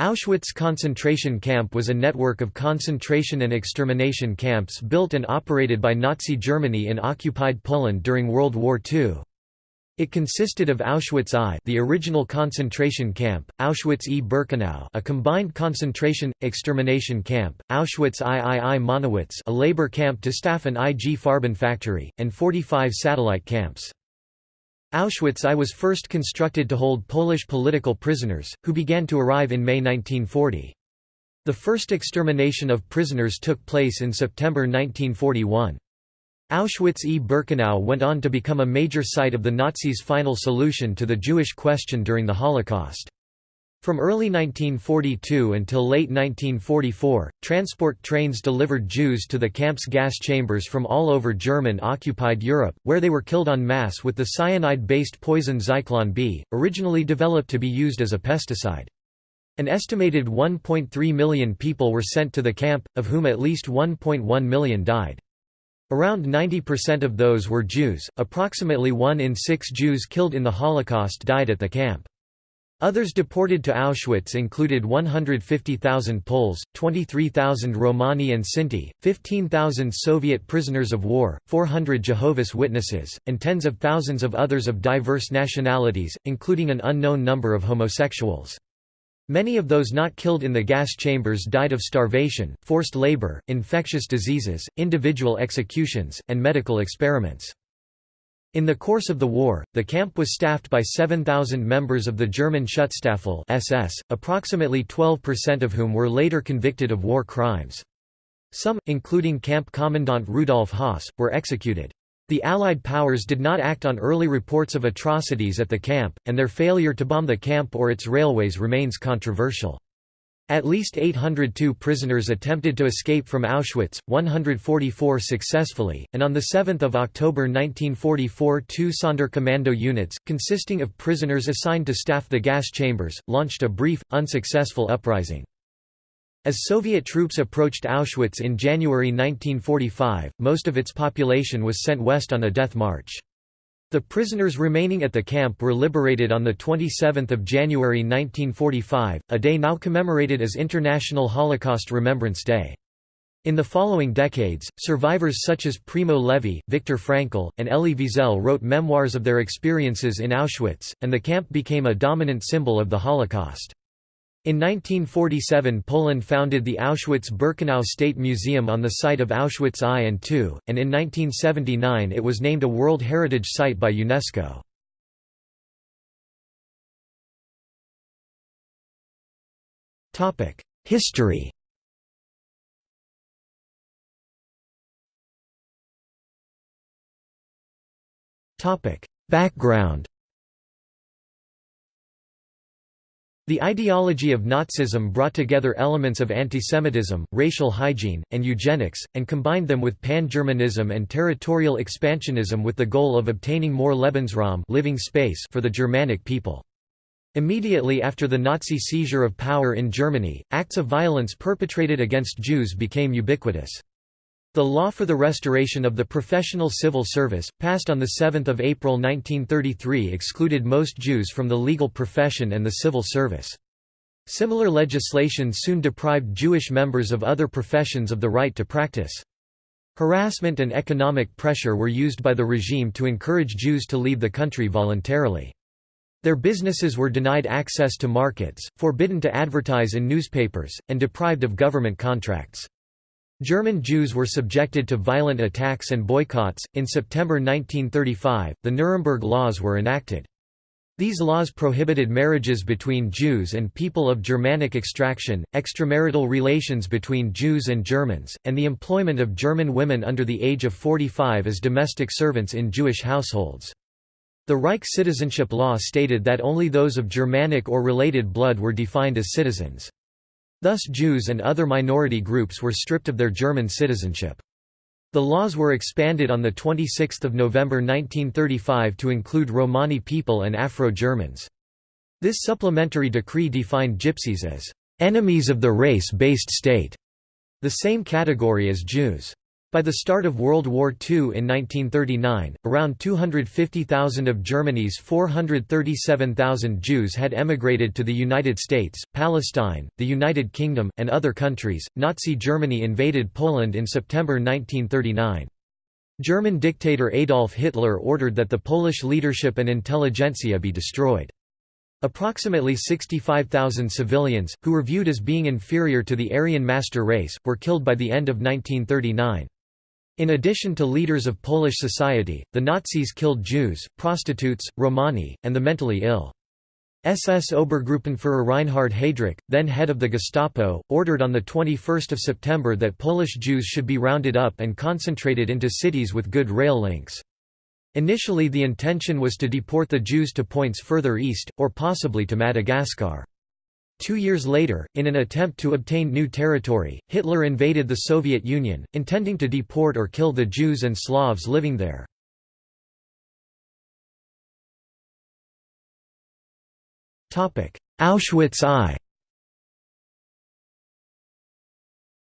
Auschwitz concentration camp was a network of concentration and extermination camps built and operated by Nazi Germany in occupied Poland during World War II. It consisted of Auschwitz I the original concentration camp, Auschwitz e Birkenau a combined concentration, extermination camp, Auschwitz III Monowitz a labor camp to staff an IG Farben factory, and 45 satellite camps. Auschwitz I was first constructed to hold Polish political prisoners, who began to arrive in May 1940. The first extermination of prisoners took place in September 1941. Auschwitz e Birkenau went on to become a major site of the Nazis' final solution to the Jewish question during the Holocaust. From early 1942 until late 1944, transport trains delivered Jews to the camp's gas chambers from all over German-occupied Europe, where they were killed en masse with the cyanide-based poison Zyklon B, originally developed to be used as a pesticide. An estimated 1.3 million people were sent to the camp, of whom at least 1.1 million died. Around 90% of those were Jews, approximately one in six Jews killed in the Holocaust died at the camp. Others deported to Auschwitz included 150,000 Poles, 23,000 Romani and Sinti, 15,000 Soviet prisoners of war, 400 Jehovah's Witnesses, and tens of thousands of others of diverse nationalities, including an unknown number of homosexuals. Many of those not killed in the gas chambers died of starvation, forced labor, infectious diseases, individual executions, and medical experiments. In the course of the war, the camp was staffed by 7,000 members of the German Schutzstaffel SS, approximately 12% of whom were later convicted of war crimes. Some, including camp commandant Rudolf Höss, were executed. The Allied powers did not act on early reports of atrocities at the camp, and their failure to bomb the camp or its railways remains controversial. At least 802 prisoners attempted to escape from Auschwitz, 144 successfully, and on 7 October 1944 two Sonderkommando units, consisting of prisoners assigned to staff the gas chambers, launched a brief, unsuccessful uprising. As Soviet troops approached Auschwitz in January 1945, most of its population was sent west on a death march. The prisoners remaining at the camp were liberated on 27 January 1945, a day now commemorated as International Holocaust Remembrance Day. In the following decades, survivors such as Primo Levi, Viktor Frankl, and Elie Wiesel wrote memoirs of their experiences in Auschwitz, and the camp became a dominant symbol of the Holocaust. In 1947 Poland founded the Auschwitz-Birkenau State Museum on the site of Auschwitz I and II, and in 1979 it was named a World Heritage Site by UNESCO. History Background The ideology of Nazism brought together elements of antisemitism, racial hygiene, and eugenics, and combined them with pan-Germanism and territorial expansionism with the goal of obtaining more Lebensraum living space for the Germanic people. Immediately after the Nazi seizure of power in Germany, acts of violence perpetrated against Jews became ubiquitous. The law for the restoration of the professional civil service, passed on 7 April 1933 excluded most Jews from the legal profession and the civil service. Similar legislation soon deprived Jewish members of other professions of the right to practice. Harassment and economic pressure were used by the regime to encourage Jews to leave the country voluntarily. Their businesses were denied access to markets, forbidden to advertise in newspapers, and deprived of government contracts. German Jews were subjected to violent attacks and boycotts. In September 1935, the Nuremberg Laws were enacted. These laws prohibited marriages between Jews and people of Germanic extraction, extramarital relations between Jews and Germans, and the employment of German women under the age of 45 as domestic servants in Jewish households. The Reich citizenship law stated that only those of Germanic or related blood were defined as citizens. Thus Jews and other minority groups were stripped of their German citizenship. The laws were expanded on 26 November 1935 to include Romani people and Afro-Germans. This supplementary decree defined Gypsies as «enemies of the race-based state», the same category as Jews. By the start of World War II in 1939, around 250,000 of Germany's 437,000 Jews had emigrated to the United States, Palestine, the United Kingdom, and other countries. Nazi Germany invaded Poland in September 1939. German dictator Adolf Hitler ordered that the Polish leadership and intelligentsia be destroyed. Approximately 65,000 civilians, who were viewed as being inferior to the Aryan master race, were killed by the end of 1939. In addition to leaders of Polish society, the Nazis killed Jews, prostitutes, Romani, and the mentally ill. SS Obergruppenführer Reinhard Heydrich, then head of the Gestapo, ordered on 21 September that Polish Jews should be rounded up and concentrated into cities with good rail links. Initially the intention was to deport the Jews to points further east, or possibly to Madagascar. Two years later, in an attempt to obtain new territory, Hitler invaded the Soviet Union, intending to deport or kill the Jews and Slavs living there. Auschwitz I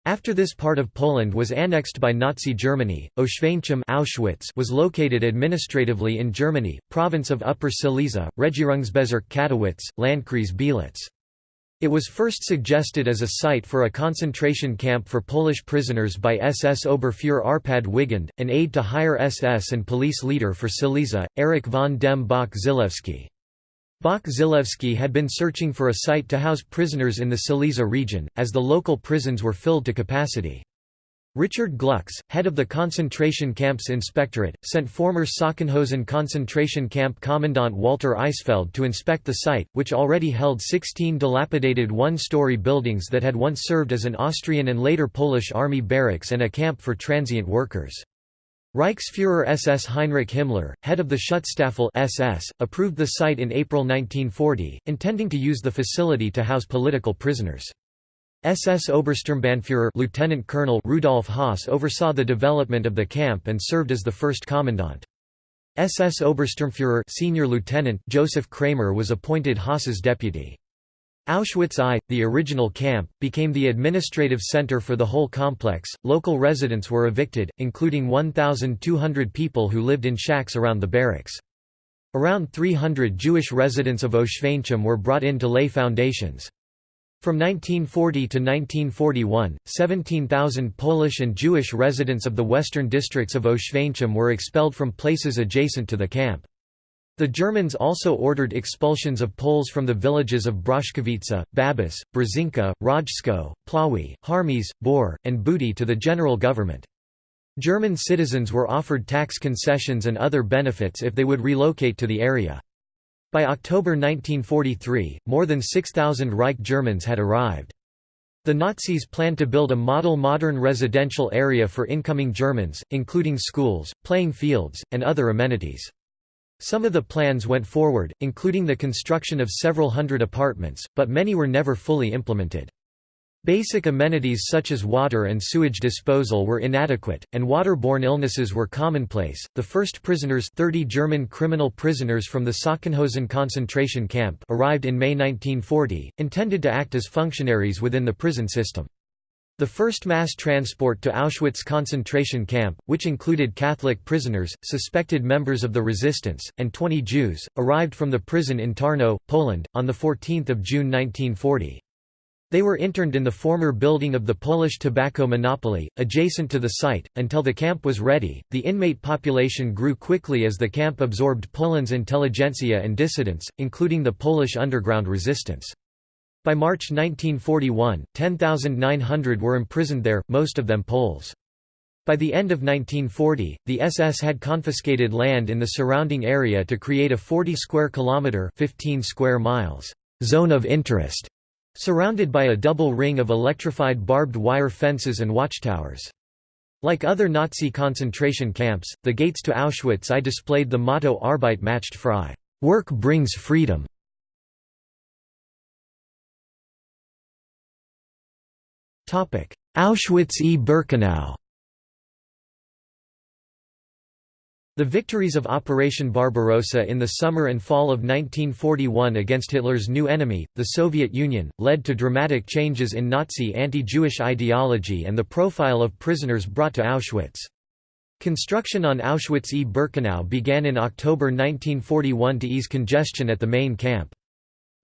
After this part of Poland was annexed by Nazi Germany, Oświęcim Auschwitz was located administratively in Germany, province of Upper Silesia, Regierungsbezirk Katowice, Landkreis Bielitz. It was first suggested as a site for a concentration camp for Polish prisoners by SS Oberfuhrer Arpad Wigand, an aide to higher SS and police leader for Silesia, Erich von dem Bach Zelewski. Bach Zelewski had been searching for a site to house prisoners in the Silesia region, as the local prisons were filled to capacity. Richard Glucks, head of the concentration camps inspectorate, sent former Sachsenhausen concentration camp commandant Walter Eisfeld to inspect the site, which already held 16 dilapidated one-story buildings that had once served as an Austrian and later Polish army barracks and a camp for transient workers. Reichsfuhrer SS Heinrich Himmler, head of the Schutzstaffel SS, approved the site in April 1940, intending to use the facility to house political prisoners. SS Obersturmbannführer Lieutenant Colonel Rudolf Höss oversaw the development of the camp and served as the first commandant. SS Obersturmführer Senior Lieutenant Joseph Kramer was appointed Höss's deputy. Auschwitz I, the original camp, became the administrative center for the whole complex. Local residents were evicted, including 1,200 people who lived in shacks around the barracks. Around 300 Jewish residents of Oświęcim were brought in to lay foundations. From 1940 to 1941, 17,000 Polish and Jewish residents of the western districts of Oświęcim were expelled from places adjacent to the camp. The Germans also ordered expulsions of Poles from the villages of Broszkowice, Babice, Brzezinka, Rajsko, Plawy, Harmies, Bor, and Budy to the general government. German citizens were offered tax concessions and other benefits if they would relocate to the area. By October 1943, more than 6,000 Reich Germans had arrived. The Nazis planned to build a model modern residential area for incoming Germans, including schools, playing fields, and other amenities. Some of the plans went forward, including the construction of several hundred apartments, but many were never fully implemented. Basic amenities such as water and sewage disposal were inadequate, and waterborne illnesses were commonplace. The first prisoners, 30 German criminal prisoners from the Sachsenhausen concentration camp, arrived in May 1940, intended to act as functionaries within the prison system. The first mass transport to Auschwitz concentration camp, which included Catholic prisoners, suspected members of the resistance, and 20 Jews, arrived from the prison in Tarnow, Poland, on 14 June 1940. They were interned in the former building of the Polish tobacco monopoly, adjacent to the site, until the camp was ready. The inmate population grew quickly as the camp absorbed Poland's intelligentsia and dissidents, including the Polish underground resistance. By March 1941, 10,900 were imprisoned there, most of them Poles. By the end of 1940, the SS had confiscated land in the surrounding area to create a 40 square kilometer (15 square miles) zone of interest surrounded by a double ring of electrified barbed wire fences and watchtowers. Like other Nazi concentration camps, the gates to Auschwitz I displayed the motto Arbeit macht frei work brings freedom". Auschwitz e Birkenau The victories of Operation Barbarossa in the summer and fall of 1941 against Hitler's new enemy, the Soviet Union, led to dramatic changes in Nazi anti-Jewish ideology and the profile of prisoners brought to Auschwitz. Construction on Auschwitz-e-Birkenau began in October 1941 to ease congestion at the main camp.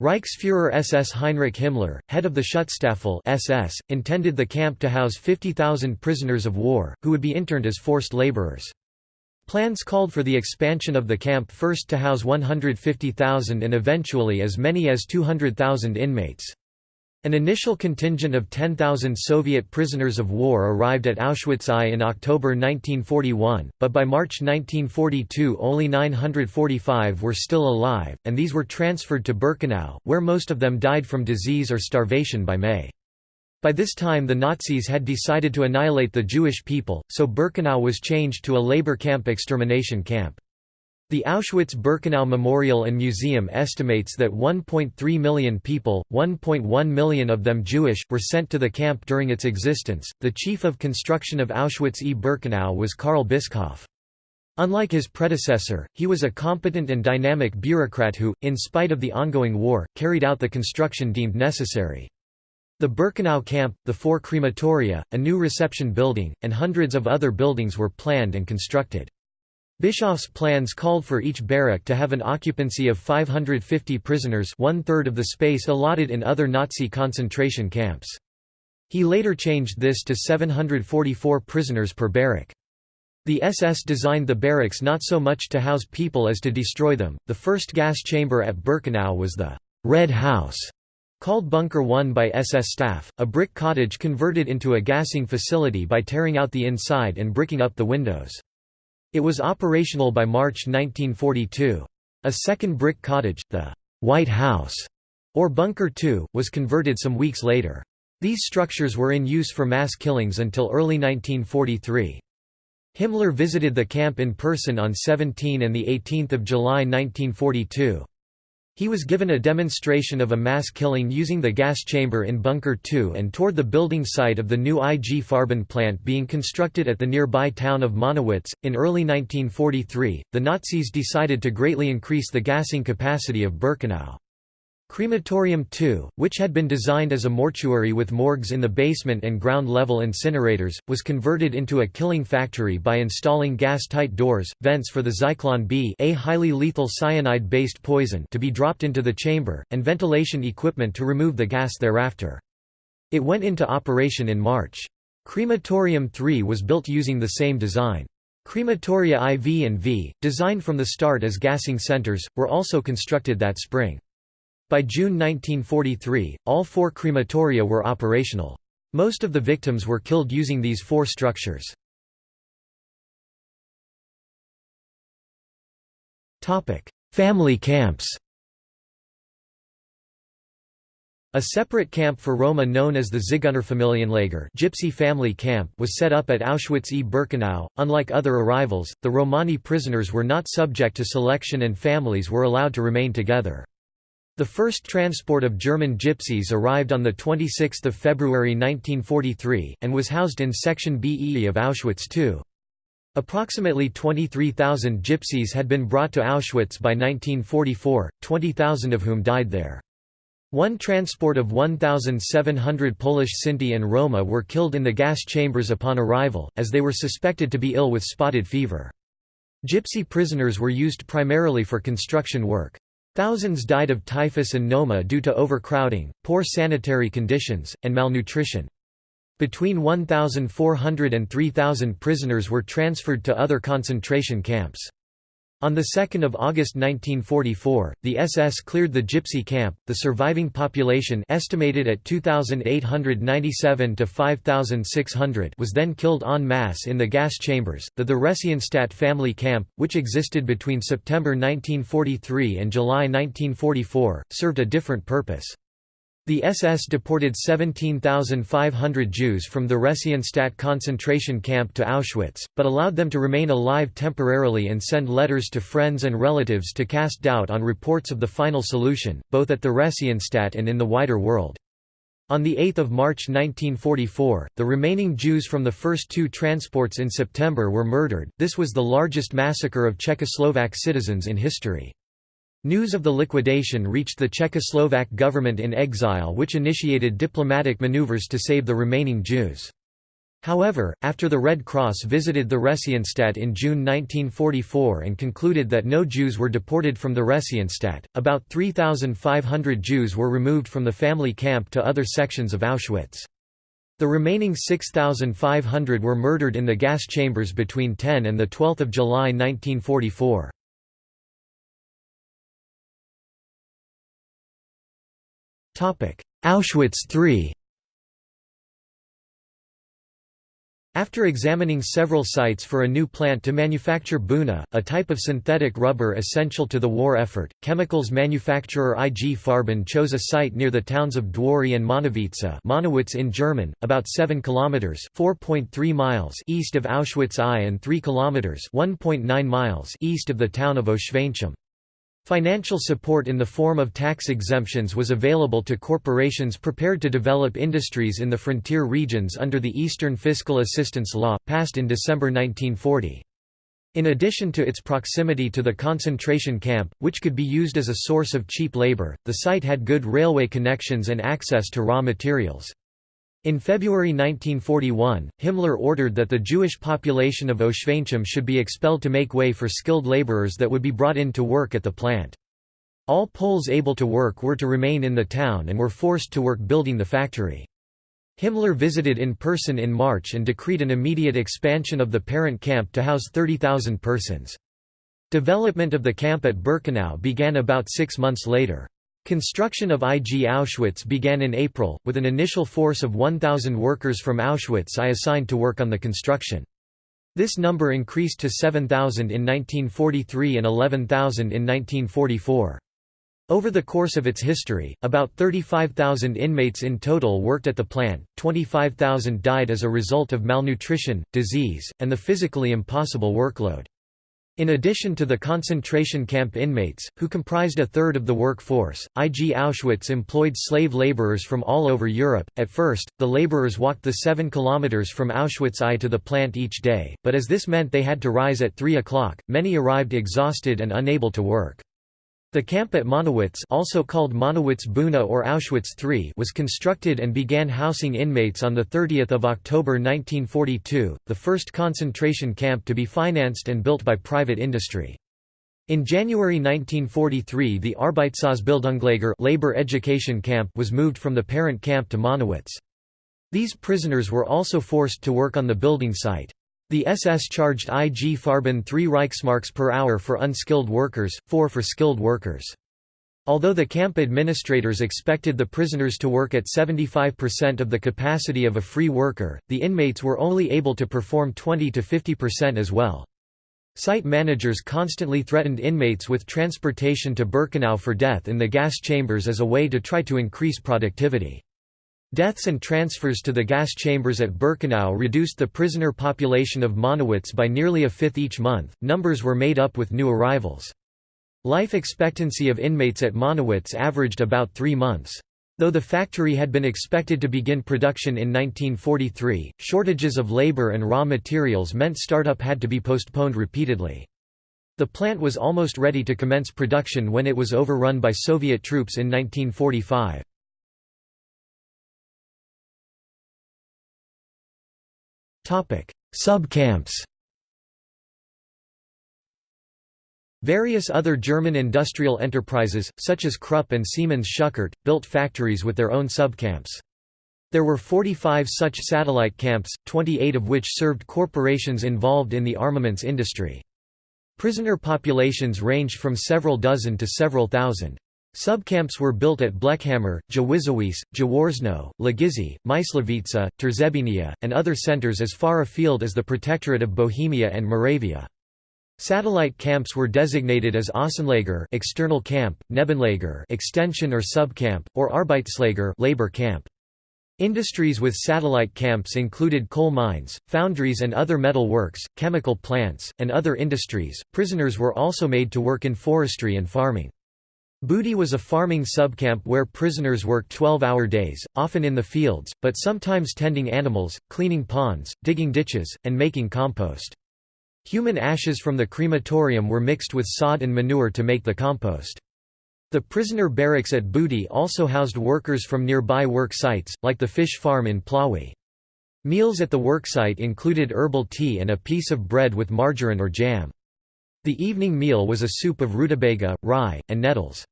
Reichsfuhrer SS Heinrich Himmler, head of the Schutzstaffel SS, intended the camp to house 50,000 prisoners of war, who would be interned as forced laborers. Plans called for the expansion of the camp first to house 150,000 and eventually as many as 200,000 inmates. An initial contingent of 10,000 Soviet prisoners of war arrived at Auschwitz I in October 1941, but by March 1942 only 945 were still alive, and these were transferred to Birkenau, where most of them died from disease or starvation by May. By this time the Nazis had decided to annihilate the Jewish people, so Birkenau was changed to a labor camp extermination camp. The Auschwitz-Birkenau Memorial and Museum estimates that 1.3 million people, 1.1 million of them Jewish, were sent to the camp during its existence. The chief of construction of Auschwitz-e-Birkenau was Karl Bischoff. Unlike his predecessor, he was a competent and dynamic bureaucrat who, in spite of the ongoing war, carried out the construction deemed necessary. The Birkenau camp, the four crematoria, a new reception building, and hundreds of other buildings were planned and constructed. Bischoff's plans called for each barrack to have an occupancy of 550 prisoners one-third of the space allotted in other Nazi concentration camps. He later changed this to 744 prisoners per barrack. The SS designed the barracks not so much to house people as to destroy them. The first gas chamber at Birkenau was the Red House, Called Bunker 1 by SS staff, a brick cottage converted into a gassing facility by tearing out the inside and bricking up the windows. It was operational by March 1942. A second brick cottage, the White House, or Bunker 2, was converted some weeks later. These structures were in use for mass killings until early 1943. Himmler visited the camp in person on 17 and 18 July 1942. He was given a demonstration of a mass killing using the gas chamber in Bunker 2 and toured the building site of the new IG Farben plant being constructed at the nearby town of Monowitz. In early 1943, the Nazis decided to greatly increase the gassing capacity of Birkenau. Crematorium II, which had been designed as a mortuary with morgues in the basement and ground-level incinerators, was converted into a killing factory by installing gas-tight doors, vents for the Zyklon B a highly lethal cyanide-based poison to be dropped into the chamber, and ventilation equipment to remove the gas thereafter. It went into operation in March. Crematorium III was built using the same design. Crematoria IV and V, designed from the start as gassing centers, were also constructed that spring. By June 1943, all four crematoria were operational. Most of the victims were killed using these four structures. Family camps A separate camp for Roma known as the Zigeunerfamilienlager Gypsy family camp was set up at Auschwitz-e-Birkenau. Unlike other arrivals, the Romani prisoners were not subject to selection and families were allowed to remain together. The first transport of German gypsies arrived on 26 February 1943, and was housed in Section BE of Auschwitz II. Approximately 23,000 gypsies had been brought to Auschwitz by 1944, 20,000 of whom died there. One transport of 1,700 Polish Sinti and Roma were killed in the gas chambers upon arrival, as they were suspected to be ill with spotted fever. Gypsy prisoners were used primarily for construction work. Thousands died of typhus and noma due to overcrowding, poor sanitary conditions, and malnutrition. Between 1,400 and 3,000 prisoners were transferred to other concentration camps. On 2 August 1944, the SS cleared the Gypsy camp. The surviving population estimated at 2,897 to 5,600 was then killed en masse in the gas chambers. The Theresienstadt family camp, which existed between September 1943 and July 1944, served a different purpose. The SS deported 17,500 Jews from the Theresienstadt concentration camp to Auschwitz, but allowed them to remain alive temporarily and send letters to friends and relatives to cast doubt on reports of the final solution, both at the Theresienstadt and in the wider world. On 8 March 1944, the remaining Jews from the first two transports in September were murdered. This was the largest massacre of Czechoslovak citizens in history. News of the liquidation reached the Czechoslovak government in exile which initiated diplomatic maneuvers to save the remaining Jews. However, after the Red Cross visited the Theresienstadt in June 1944 and concluded that no Jews were deported from the Theresienstadt, about 3,500 Jews were removed from the family camp to other sections of Auschwitz. The remaining 6,500 were murdered in the gas chambers between 10 and 12 July 1944. Auschwitz III After examining several sites for a new plant to manufacture Buna, a type of synthetic rubber essential to the war effort, chemicals manufacturer IG Farben chose a site near the towns of Dwory and Monowice Monowitz in German, about 7 km (4.3 miles) east of Auschwitz I and 3 km (1.9 miles) east of the town of Oświęcim. Financial support in the form of tax exemptions was available to corporations prepared to develop industries in the frontier regions under the Eastern Fiscal Assistance Law, passed in December 1940. In addition to its proximity to the concentration camp, which could be used as a source of cheap labor, the site had good railway connections and access to raw materials. In February 1941, Himmler ordered that the Jewish population of Oświęcim should be expelled to make way for skilled laborers that would be brought in to work at the plant. All Poles able to work were to remain in the town and were forced to work building the factory. Himmler visited in person in March and decreed an immediate expansion of the parent camp to house 30,000 persons. Development of the camp at Birkenau began about six months later. Construction of IG Auschwitz began in April, with an initial force of 1,000 workers from Auschwitz I assigned to work on the construction. This number increased to 7,000 in 1943 and 11,000 in 1944. Over the course of its history, about 35,000 inmates in total worked at the plant, 25,000 died as a result of malnutrition, disease, and the physically impossible workload. In addition to the concentration camp inmates, who comprised a third of the workforce, IG Auschwitz employed slave laborers from all over Europe. At first, the laborers walked the 7 kilometers from Auschwitz I to the plant each day, but as this meant they had to rise at 3 o'clock, many arrived exhausted and unable to work. The camp at Monowitz also called Monowitz Buna or Auschwitz III was constructed and began housing inmates on 30 October 1942, the first concentration camp to be financed and built by private industry. In January 1943 the Arbeitsausbildungslager labor education camp was moved from the parent camp to Monowitz. These prisoners were also forced to work on the building site. The SS charged IG Farben 3 Reichsmarks per hour for unskilled workers, 4 for skilled workers. Although the camp administrators expected the prisoners to work at 75% of the capacity of a free worker, the inmates were only able to perform 20 to 50% as well. Site managers constantly threatened inmates with transportation to Birkenau for death in the gas chambers as a way to try to increase productivity. Deaths and transfers to the gas chambers at Birkenau reduced the prisoner population of Monowitz by nearly a fifth each month. Numbers were made up with new arrivals. Life expectancy of inmates at Monowitz averaged about three months. Though the factory had been expected to begin production in 1943, shortages of labor and raw materials meant startup had to be postponed repeatedly. The plant was almost ready to commence production when it was overrun by Soviet troops in 1945. Sub-camps Various other German industrial enterprises, such as Krupp and Siemens Schuckert, built factories with their own subcamps. There were 45 such satellite camps, 28 of which served corporations involved in the armaments industry. Prisoner populations ranged from several dozen to several thousand. Subcamps were built at Blechhammer, Jawiszowice, Jaworzno, Lagisze, Myslowice, Trzebinia, and other centers as far afield as the Protectorate of Bohemia and Moravia. Satellite camps were designated as Außenlager external camp, Nebenlager extension or subcamp, or Arbeitslager labor camp. Industries with satellite camps included coal mines, foundries and other metal works, chemical plants, and other industries. Prisoners were also made to work in forestry and farming. Budy was a farming subcamp where prisoners worked 12-hour days, often in the fields, but sometimes tending animals, cleaning ponds, digging ditches, and making compost. Human ashes from the crematorium were mixed with sod and manure to make the compost. The prisoner barracks at Budy also housed workers from nearby work sites, like the fish farm in Plawy. Meals at the worksite included herbal tea and a piece of bread with margarine or jam. The evening meal was a soup of rutabaga, rye, and nettles.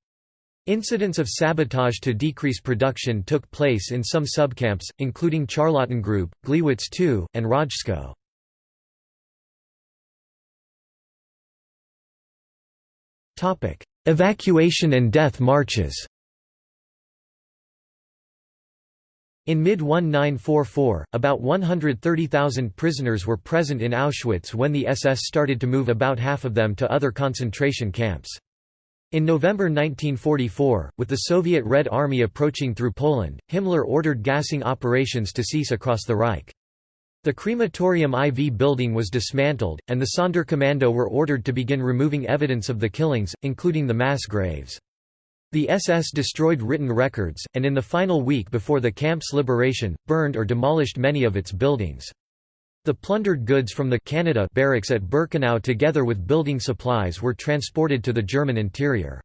Incidents of sabotage to decrease production took place in some subcamps, including Charlottengrube, Gliwice II, and Rajsko. Evacuation and death marches In mid-1944, about 130,000 prisoners were present in Auschwitz when the SS started to move about half of them to other concentration camps. In November 1944, with the Soviet Red Army approaching through Poland, Himmler ordered gassing operations to cease across the Reich. The crematorium IV building was dismantled, and the Sonderkommando were ordered to begin removing evidence of the killings, including the mass graves. The SS destroyed written records, and in the final week before the camp's liberation, burned or demolished many of its buildings. The plundered goods from the Canada barracks at Birkenau together with building supplies were transported to the German interior.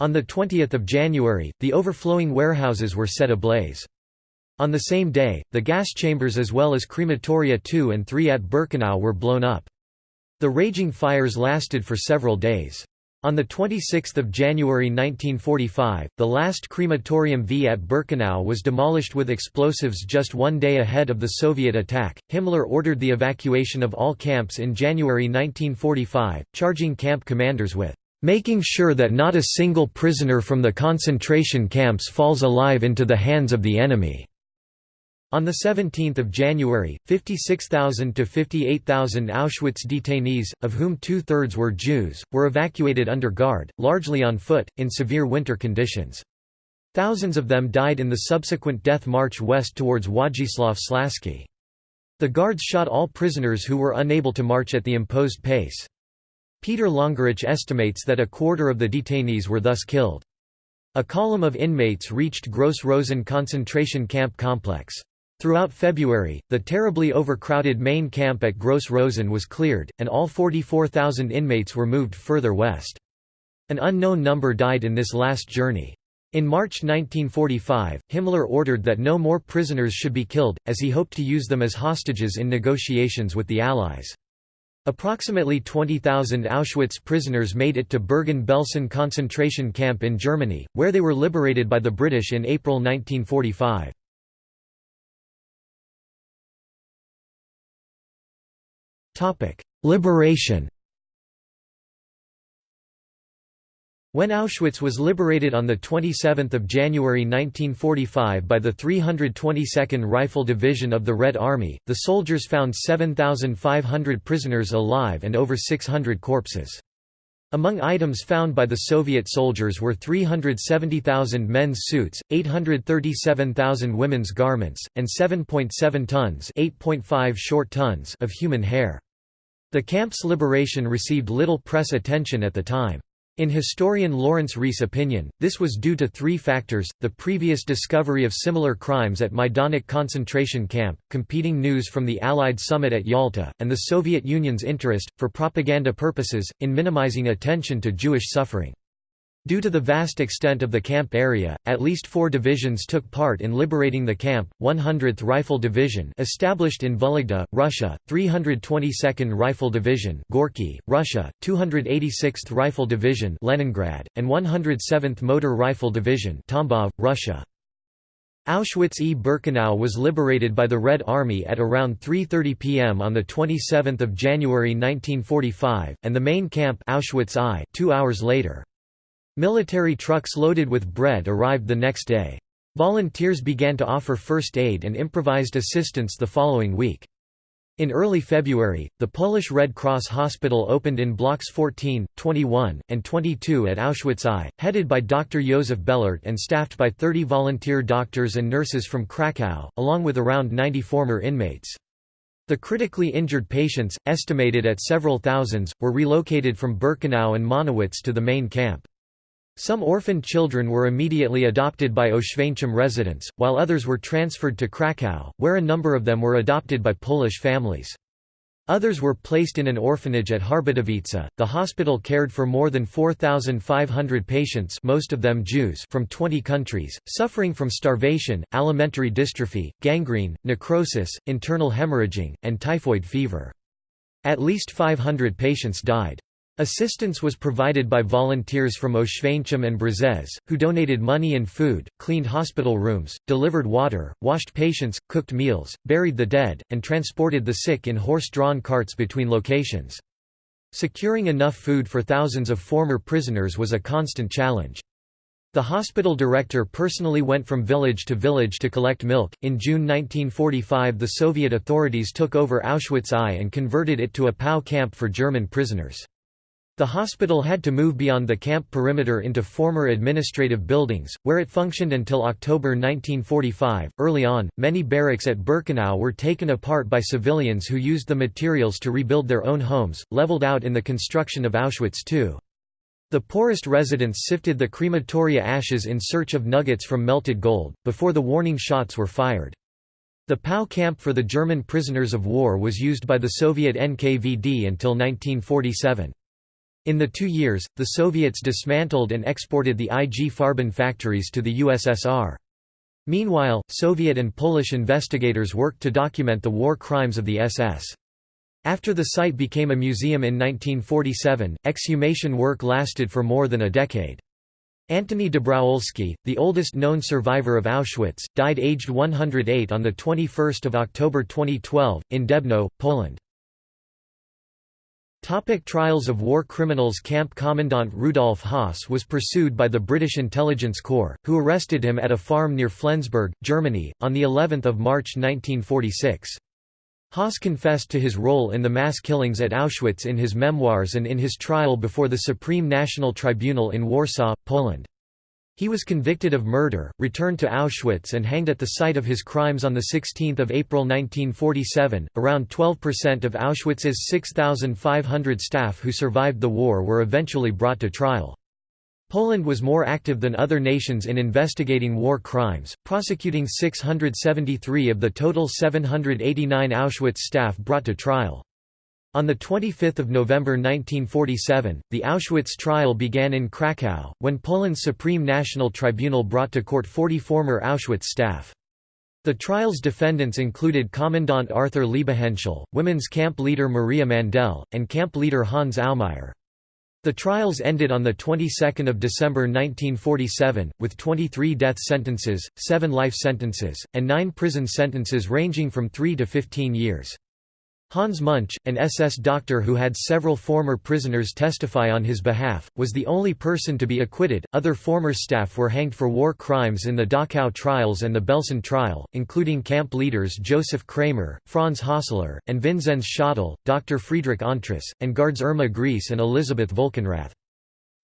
On 20 January, the overflowing warehouses were set ablaze. On the same day, the gas chambers as well as crematoria 2 and 3 at Birkenau were blown up. The raging fires lasted for several days. On 26 January 1945, the last crematorium V at Birkenau was demolished with explosives just one day ahead of the Soviet attack. Himmler ordered the evacuation of all camps in January 1945, charging camp commanders with making sure that not a single prisoner from the concentration camps falls alive into the hands of the enemy. On 17 January, 56,000 to 58,000 Auschwitz detainees, of whom two-thirds were Jews, were evacuated under guard, largely on foot, in severe winter conditions. Thousands of them died in the subsequent death march west towards Wodzisław Śląski. The guards shot all prisoners who were unable to march at the imposed pace. Peter Longerich estimates that a quarter of the detainees were thus killed. A column of inmates reached Gross Rosen concentration camp complex. Throughout February, the terribly overcrowded main camp at Gross Rosen was cleared, and all 44,000 inmates were moved further west. An unknown number died in this last journey. In March 1945, Himmler ordered that no more prisoners should be killed, as he hoped to use them as hostages in negotiations with the Allies. Approximately 20,000 Auschwitz prisoners made it to Bergen-Belsen concentration camp in Germany, where they were liberated by the British in April 1945. Liberation When Auschwitz was liberated on 27 January 1945 by the 322nd Rifle Division of the Red Army, the soldiers found 7,500 prisoners alive and over 600 corpses. Among items found by the Soviet soldiers were 370,000 men's suits, 837,000 women's garments, and 7.7 tons short tons of human hair. The camp's liberation received little press attention at the time. In historian Lawrence Rees' opinion, this was due to three factors, the previous discovery of similar crimes at Majdanek concentration camp, competing news from the Allied summit at Yalta, and the Soviet Union's interest, for propaganda purposes, in minimizing attention to Jewish suffering. Due to the vast extent of the camp area, at least four divisions took part in liberating the camp, 100th Rifle Division established in Vologda, Russia, 322nd Rifle Division Gorky, Russia, 286th Rifle Division Leningrad, and 107th Motor Rifle Division Tambov, Russia. Auschwitz-e-Birkenau was liberated by the Red Army at around 3.30 pm on 27 January 1945, and the main camp Auschwitz I two hours later. Military trucks loaded with bread arrived the next day. Volunteers began to offer first aid and improvised assistance the following week. In early February, the Polish Red Cross Hospital opened in blocks 14, 21, and 22 at Auschwitz I, headed by Dr. Josef Bellert and staffed by 30 volunteer doctors and nurses from Krakow, along with around 90 former inmates. The critically injured patients, estimated at several thousands, were relocated from Birkenau and Monowitz to the main camp. Some orphaned children were immediately adopted by Oświęcim residents, while others were transferred to Kraków, where a number of them were adopted by Polish families. Others were placed in an orphanage at Harbutowice. The hospital cared for more than 4,500 patients, most of them Jews, from 20 countries, suffering from starvation, alimentary dystrophy, gangrene, necrosis, internal hemorrhaging, and typhoid fever. At least 500 patients died. Assistance was provided by volunteers from Oświęcim and Brzeszcze, who donated money and food, cleaned hospital rooms, delivered water, washed patients, cooked meals, buried the dead, and transported the sick in horse-drawn carts between locations. Securing enough food for thousands of former prisoners was a constant challenge. The hospital director personally went from village to village to collect milk. In June 1945, the Soviet authorities took over Auschwitz I and converted it to a POW camp for German prisoners. The hospital had to move beyond the camp perimeter into former administrative buildings, where it functioned until October 1945. Early on, many barracks at Birkenau were taken apart by civilians who used the materials to rebuild their own homes, leveled out in the construction of Auschwitz II. The poorest residents sifted the crematoria ashes in search of nuggets from melted gold, before the warning shots were fired. The POW camp for the German prisoners of war was used by the Soviet NKVD until 1947. In the two years, the Soviets dismantled and exported the IG Farben factories to the USSR. Meanwhile, Soviet and Polish investigators worked to document the war crimes of the SS. After the site became a museum in 1947, exhumation work lasted for more than a decade. Antoni Dobrowolski, the oldest known survivor of Auschwitz, died aged 108 on 21 October 2012, in Debno, Poland. Topic trials of war criminals Camp Commandant Rudolf Höss was pursued by the British Intelligence Corps, who arrested him at a farm near Flensburg, Germany, on of March 1946. Höss confessed to his role in the mass killings at Auschwitz in his memoirs and in his trial before the Supreme National Tribunal in Warsaw, Poland. He was convicted of murder, returned to Auschwitz and hanged at the site of his crimes on 16 April 1947. Around 12% of Auschwitz's 6,500 staff who survived the war were eventually brought to trial. Poland was more active than other nations in investigating war crimes, prosecuting 673 of the total 789 Auschwitz staff brought to trial. On 25 November 1947, the Auschwitz trial began in Kraków, when Poland's Supreme National Tribunal brought to court 40 former Auschwitz staff. The trial's defendants included Commandant Arthur Liebehenschel, women's camp leader Maria Mandel, and camp leader Hans Aumeier. The trials ended on the 22nd of December 1947 with 23 death sentences, 7 life sentences, and 9 prison sentences ranging from 3 to 15 years. Hans Munch, an SS doctor who had several former prisoners testify on his behalf, was the only person to be acquitted. Other former staff were hanged for war crimes in the Dachau trials and the Belsen trial, including camp leaders Joseph Kramer, Franz Hössler, and Vinzenz Schottel, Dr. Friedrich Entress, and guards Irma Grese and Elisabeth Volkenrath.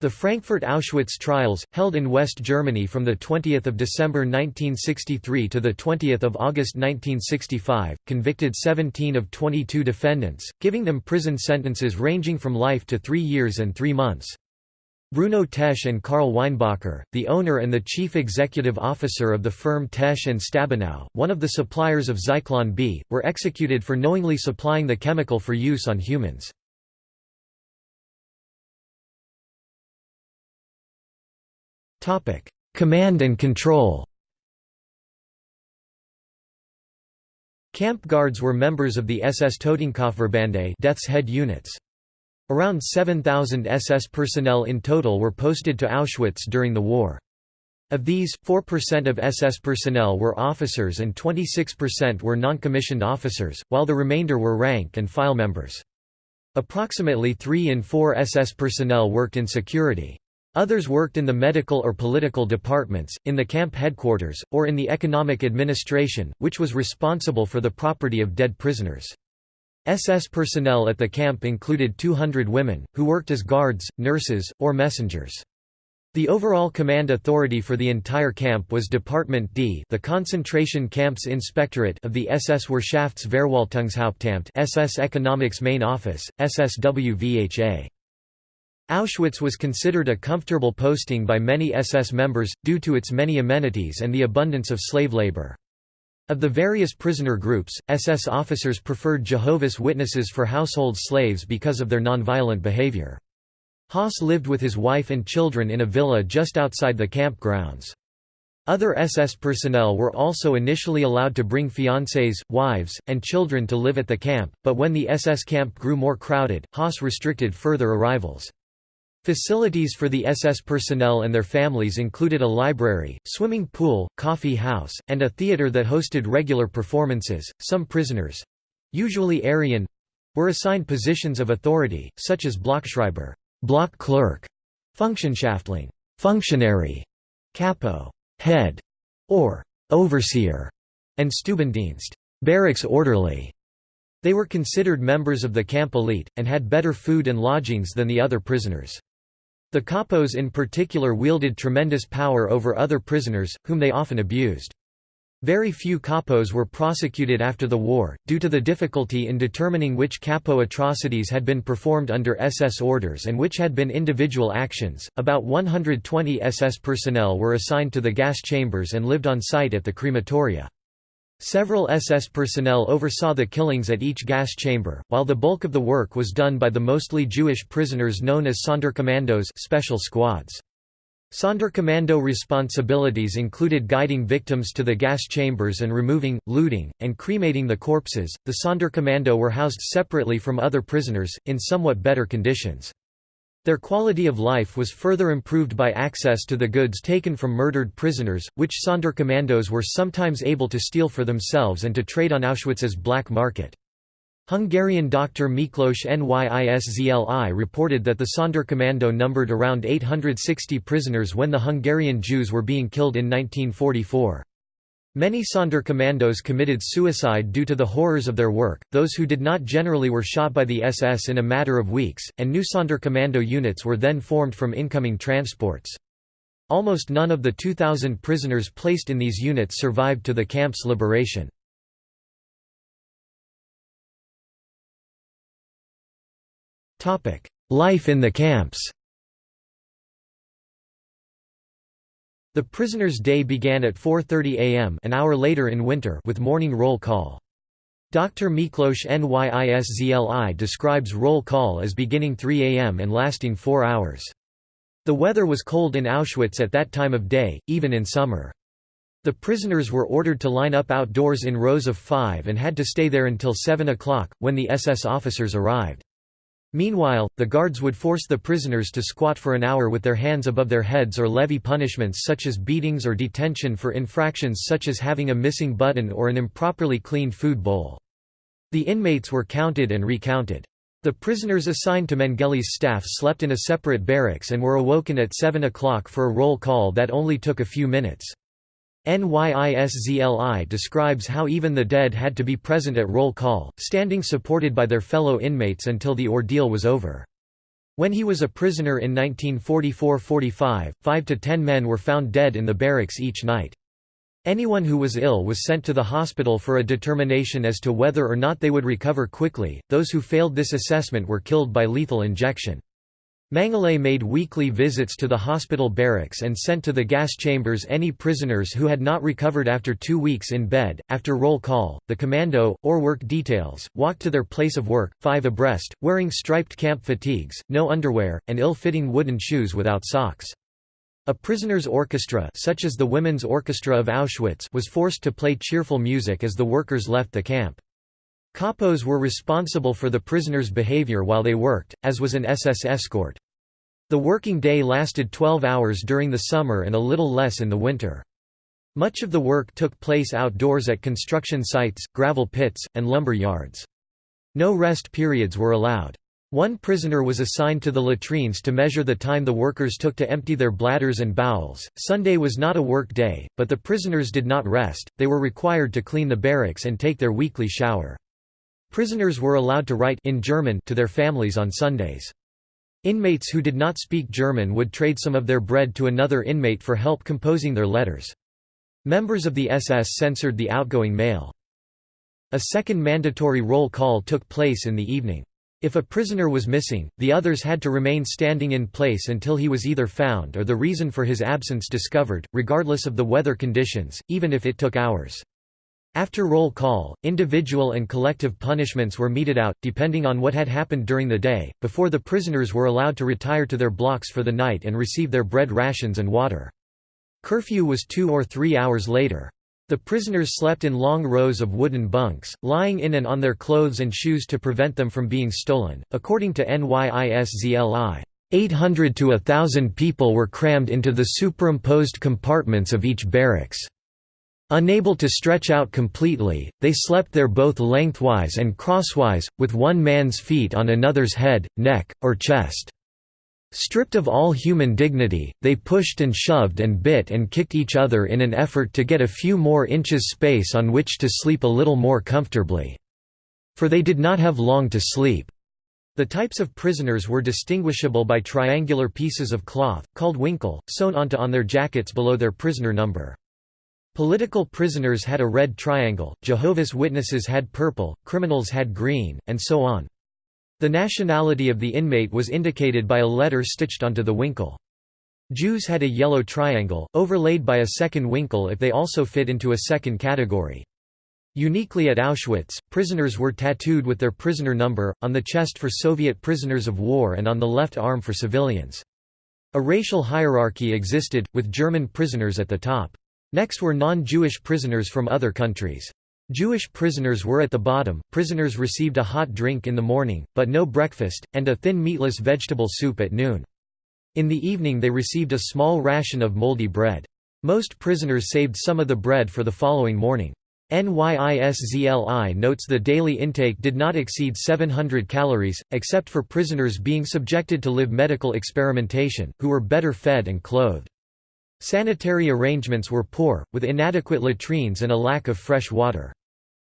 The Frankfurt Auschwitz trials, held in West Germany from 20 December 1963 to 20 August 1965, convicted 17 of 22 defendants, giving them prison sentences ranging from life to three years and three months. Bruno Tesch and Karl Weinbacher, the owner and the chief executive officer of the firm Tesch and Stabenow, one of the suppliers of Zyklon B, were executed for knowingly supplying the chemical for use on humans. Command and control Camp guards were members of the SS Totenkopfverbände Death's Head units. Around 7,000 SS personnel in total were posted to Auschwitz during the war. Of these, 4% of SS personnel were officers and 26% were non-commissioned officers, while the remainder were rank and file members. Approximately 3 in 4 SS personnel worked in security. Others worked in the medical or political departments, in the camp headquarters, or in the economic administration, which was responsible for the property of dead prisoners. SS personnel at the camp included 200 women, who worked as guards, nurses, or messengers. The overall command authority for the entire camp was Department D the concentration camps inspectorate of the SS Wirtschaftsverwaltungshauptamt SS Economics Main Office, SSWVHA. Auschwitz was considered a comfortable posting by many SS members, due to its many amenities and the abundance of slave labor. Of the various prisoner groups, SS officers preferred Jehovah's Witnesses for household slaves because of their nonviolent behavior. Höss lived with his wife and children in a villa just outside the camp grounds. Other SS personnel were also initially allowed to bring fiancés, wives, and children to live at the camp, but when the SS camp grew more crowded, Höss restricted further arrivals. Facilities for the SS personnel and their families included a library, swimming pool, coffee house, and a theater that hosted regular performances. Some prisoners usually Aryan were assigned positions of authority, such as Blockschreiber, block clerk, Funktionshäftling, functionary, capo, head, or overseer, and Stubendienst, barracks orderly. They were considered members of the camp elite, and had better food and lodgings than the other prisoners. The capos in particular wielded tremendous power over other prisoners, whom they often abused. Very few capos were prosecuted after the war, due to the difficulty in determining which capo atrocities had been performed under SS orders and which had been individual actions. About 120 SS personnel were assigned to the gas chambers and lived on site at the crematoria. Several SS personnel oversaw the killings at each gas chamber, while the bulk of the work was done by the mostly Jewish prisoners known as Sonderkommandos special squads. Sonderkommando responsibilities included guiding victims to the gas chambers and removing, looting, and cremating the corpses. The Sonderkommando were housed separately from other prisoners, in somewhat better conditions. Their quality of life was further improved by access to the goods taken from murdered prisoners, which Sonderkommandos were sometimes able to steal for themselves and to trade on Auschwitz's black market. Hungarian doctor Miklos Nyiszli reported that the Sonderkommando numbered around 860 prisoners when the Hungarian Jews were being killed in 1944. Many Sonderkommandos committed suicide due to the horrors of their work, those who did not generally were shot by the SS in a matter of weeks, and new Sonderkommando units were then formed from incoming transports. Almost none of the 2,000 prisoners placed in these units survived to the camp's liberation. Life in the camps The prisoner's day began at 4.30 am an hour later in winter with morning roll call. Dr. Miklos Nyiszli describes roll call as beginning 3 am and lasting four hours. The weather was cold in Auschwitz at that time of day, even in summer. The prisoners were ordered to line up outdoors in rows of five and had to stay there until 7 o'clock, when the SS officers arrived. Meanwhile, the guards would force the prisoners to squat for an hour with their hands above their heads or levy punishments such as beatings or detention for infractions such as having a missing button or an improperly cleaned food bowl. The inmates were counted and recounted. The prisoners assigned to Mengele's staff slept in a separate barracks and were awoken at 7 o'clock for a roll call that only took a few minutes. Nyiszli describes how even the dead had to be present at roll call, standing supported by their fellow inmates until the ordeal was over. When he was a prisoner in 1944–45, five to ten men were found dead in the barracks each night. Anyone who was ill was sent to the hospital for a determination as to whether or not they would recover quickly, those who failed this assessment were killed by lethal injection. Mengele made weekly visits to the hospital barracks and sent to the gas chambers any prisoners who had not recovered after two weeks in bed. After roll call, the commando, or work details, walked to their place of work, five abreast, wearing striped camp fatigues, no underwear, and ill-fitting wooden shoes without socks. A prisoner's orchestra such as the Women's Orchestra of Auschwitz was forced to play cheerful music as the workers left the camp. Capos were responsible for the prisoners' behavior while they worked, as was an SS escort. The working day lasted 12 hours during the summer and a little less in the winter. Much of the work took place outdoors at construction sites, gravel pits, and lumber yards. No rest periods were allowed. One prisoner was assigned to the latrines to measure the time the workers took to empty their bladders and bowels. Sunday was not a work day, but the prisoners did not rest, they were required to clean the barracks and take their weekly shower. Prisoners were allowed to write in German to their families on Sundays. Inmates who did not speak German would trade some of their bread to another inmate for help composing their letters. Members of the SS censored the outgoing mail. A second mandatory roll call took place in the evening. If a prisoner was missing, the others had to remain standing in place until he was either found or the reason for his absence discovered, regardless of the weather conditions, even if it took hours. After roll call, individual and collective punishments were meted out, depending on what had happened during the day, before the prisoners were allowed to retire to their blocks for the night and receive their bread rations and water. Curfew was two or three hours later. The prisoners slept in long rows of wooden bunks, lying in and on their clothes and shoes to prevent them from being stolen. According to NYISZLI, 800 to 1,000 people were crammed into the superimposed compartments of each barracks. Unable to stretch out completely, they slept there both lengthwise and crosswise, with one man's feet on another's head, neck, or chest. Stripped of all human dignity, they pushed and shoved and bit and kicked each other in an effort to get a few more inches space on which to sleep a little more comfortably. For they did not have long to sleep. The types of prisoners were distinguishable by triangular pieces of cloth, called Winkel, sewn onto on their jackets below their prisoner number. Political prisoners had a red triangle, Jehovah's Witnesses had purple, criminals had green, and so on. The nationality of the inmate was indicated by a letter stitched onto the Winkel. Jews had a yellow triangle, overlaid by a second Winkel if they also fit into a second category. Uniquely at Auschwitz, prisoners were tattooed with their prisoner number, on the chest for Soviet prisoners of war and on the left arm for civilians. A racial hierarchy existed, with German prisoners at the top. Next were non-Jewish prisoners from other countries. Jewish prisoners were at the bottom, prisoners received a hot drink in the morning, but no breakfast, and a thin meatless vegetable soup at noon. In the evening they received a small ration of moldy bread. Most prisoners saved some of the bread for the following morning. NYISZLI notes the daily intake did not exceed 700 calories, except for prisoners being subjected to live medical experimentation, who were better fed and clothed. Sanitary arrangements were poor, with inadequate latrines and a lack of fresh water.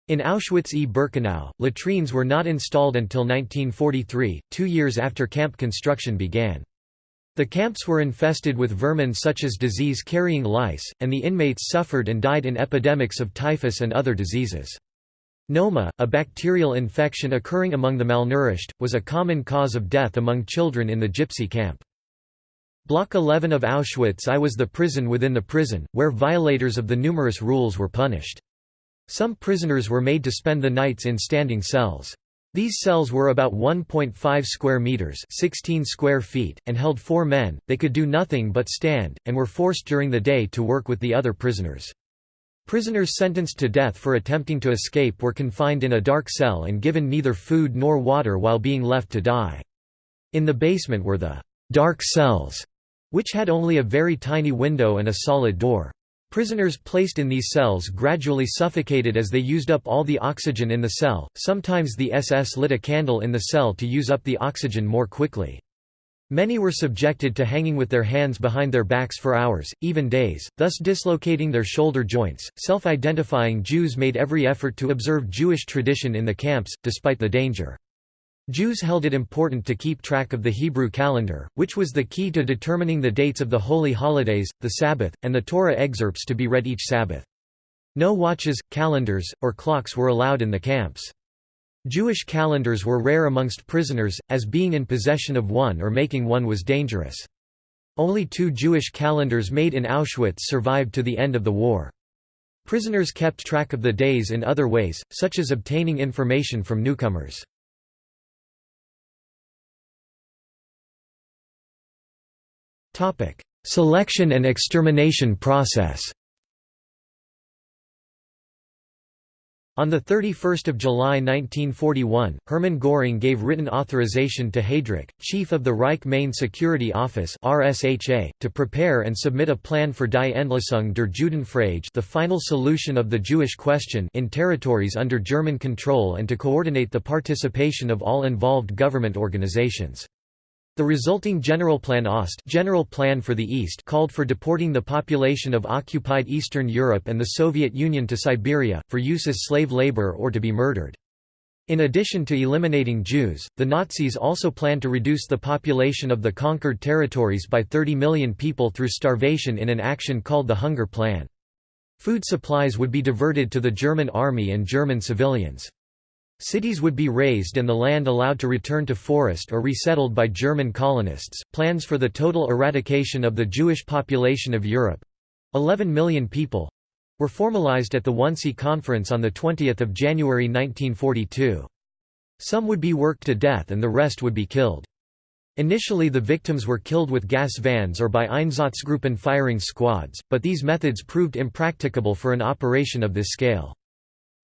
In Auschwitz-e-Birkenau, latrines were not installed until 1943, two years after camp construction began. The camps were infested with vermin such as disease-carrying lice, and the inmates suffered and died in epidemics of typhus and other diseases. Noma, a bacterial infection occurring among the malnourished, was a common cause of death among children in the gypsy camp. Block 11 of Auschwitz I was the prison within the prison, where violators of the numerous rules were punished. Some prisoners were made to spend the nights in standing cells. These cells were about 1.5 square meters, 16 square feet, and held 4 men. They could do nothing but stand and were forced during the day to work with the other prisoners. Prisoners sentenced to death for attempting to escape were confined in a dark cell and given neither food nor water while being left to die. In the basement were the dark cells, which had only a very tiny window and a solid door. Prisoners placed in these cells gradually suffocated as they used up all the oxygen in the cell, sometimes the SS lit a candle in the cell to use up the oxygen more quickly. Many were subjected to hanging with their hands behind their backs for hours, even days, thus dislocating their shoulder joints. Self identifying Jews made every effort to observe Jewish tradition in the camps, despite the danger. Jews held it important to keep track of the Hebrew calendar, which was the key to determining the dates of the holy holidays, the Sabbath, and the Torah excerpts to be read each Sabbath. No watches, calendars, or clocks were allowed in the camps. Jewish calendars were rare amongst prisoners, as being in possession of one or making one was dangerous. Only two Jewish calendars made in Auschwitz survived to the end of the war. Prisoners kept track of the days in other ways, such as obtaining information from newcomers. Selection and extermination process On 31 July 1941, Hermann Göring gave written authorization to Heydrich, chief of the Reich Main Security Office RSHA, to prepare and submit a plan for Die Endlösung der Judenfrage the final solution of the Jewish question in territories under German control and to coordinate the participation of all involved government organizations. The resulting Generalplan Ost General Plan for the East called for deporting the population of occupied Eastern Europe and the Soviet Union to Siberia, for use as slave labor or to be murdered. In addition to eliminating Jews, the Nazis also planned to reduce the population of the conquered territories by 30 million people through starvation in an action called the Hunger Plan. Food supplies would be diverted to the German army and German civilians. Cities would be razed and the land allowed to return to forest or resettled by German colonists. Plans for the total eradication of the Jewish population of Europe 11 million people were formalized at the Wannsee Conference on 20 January 1942. Some would be worked to death and the rest would be killed. Initially the victims were killed with gas vans or by Einsatzgruppen firing squads, but these methods proved impracticable for an operation of this scale.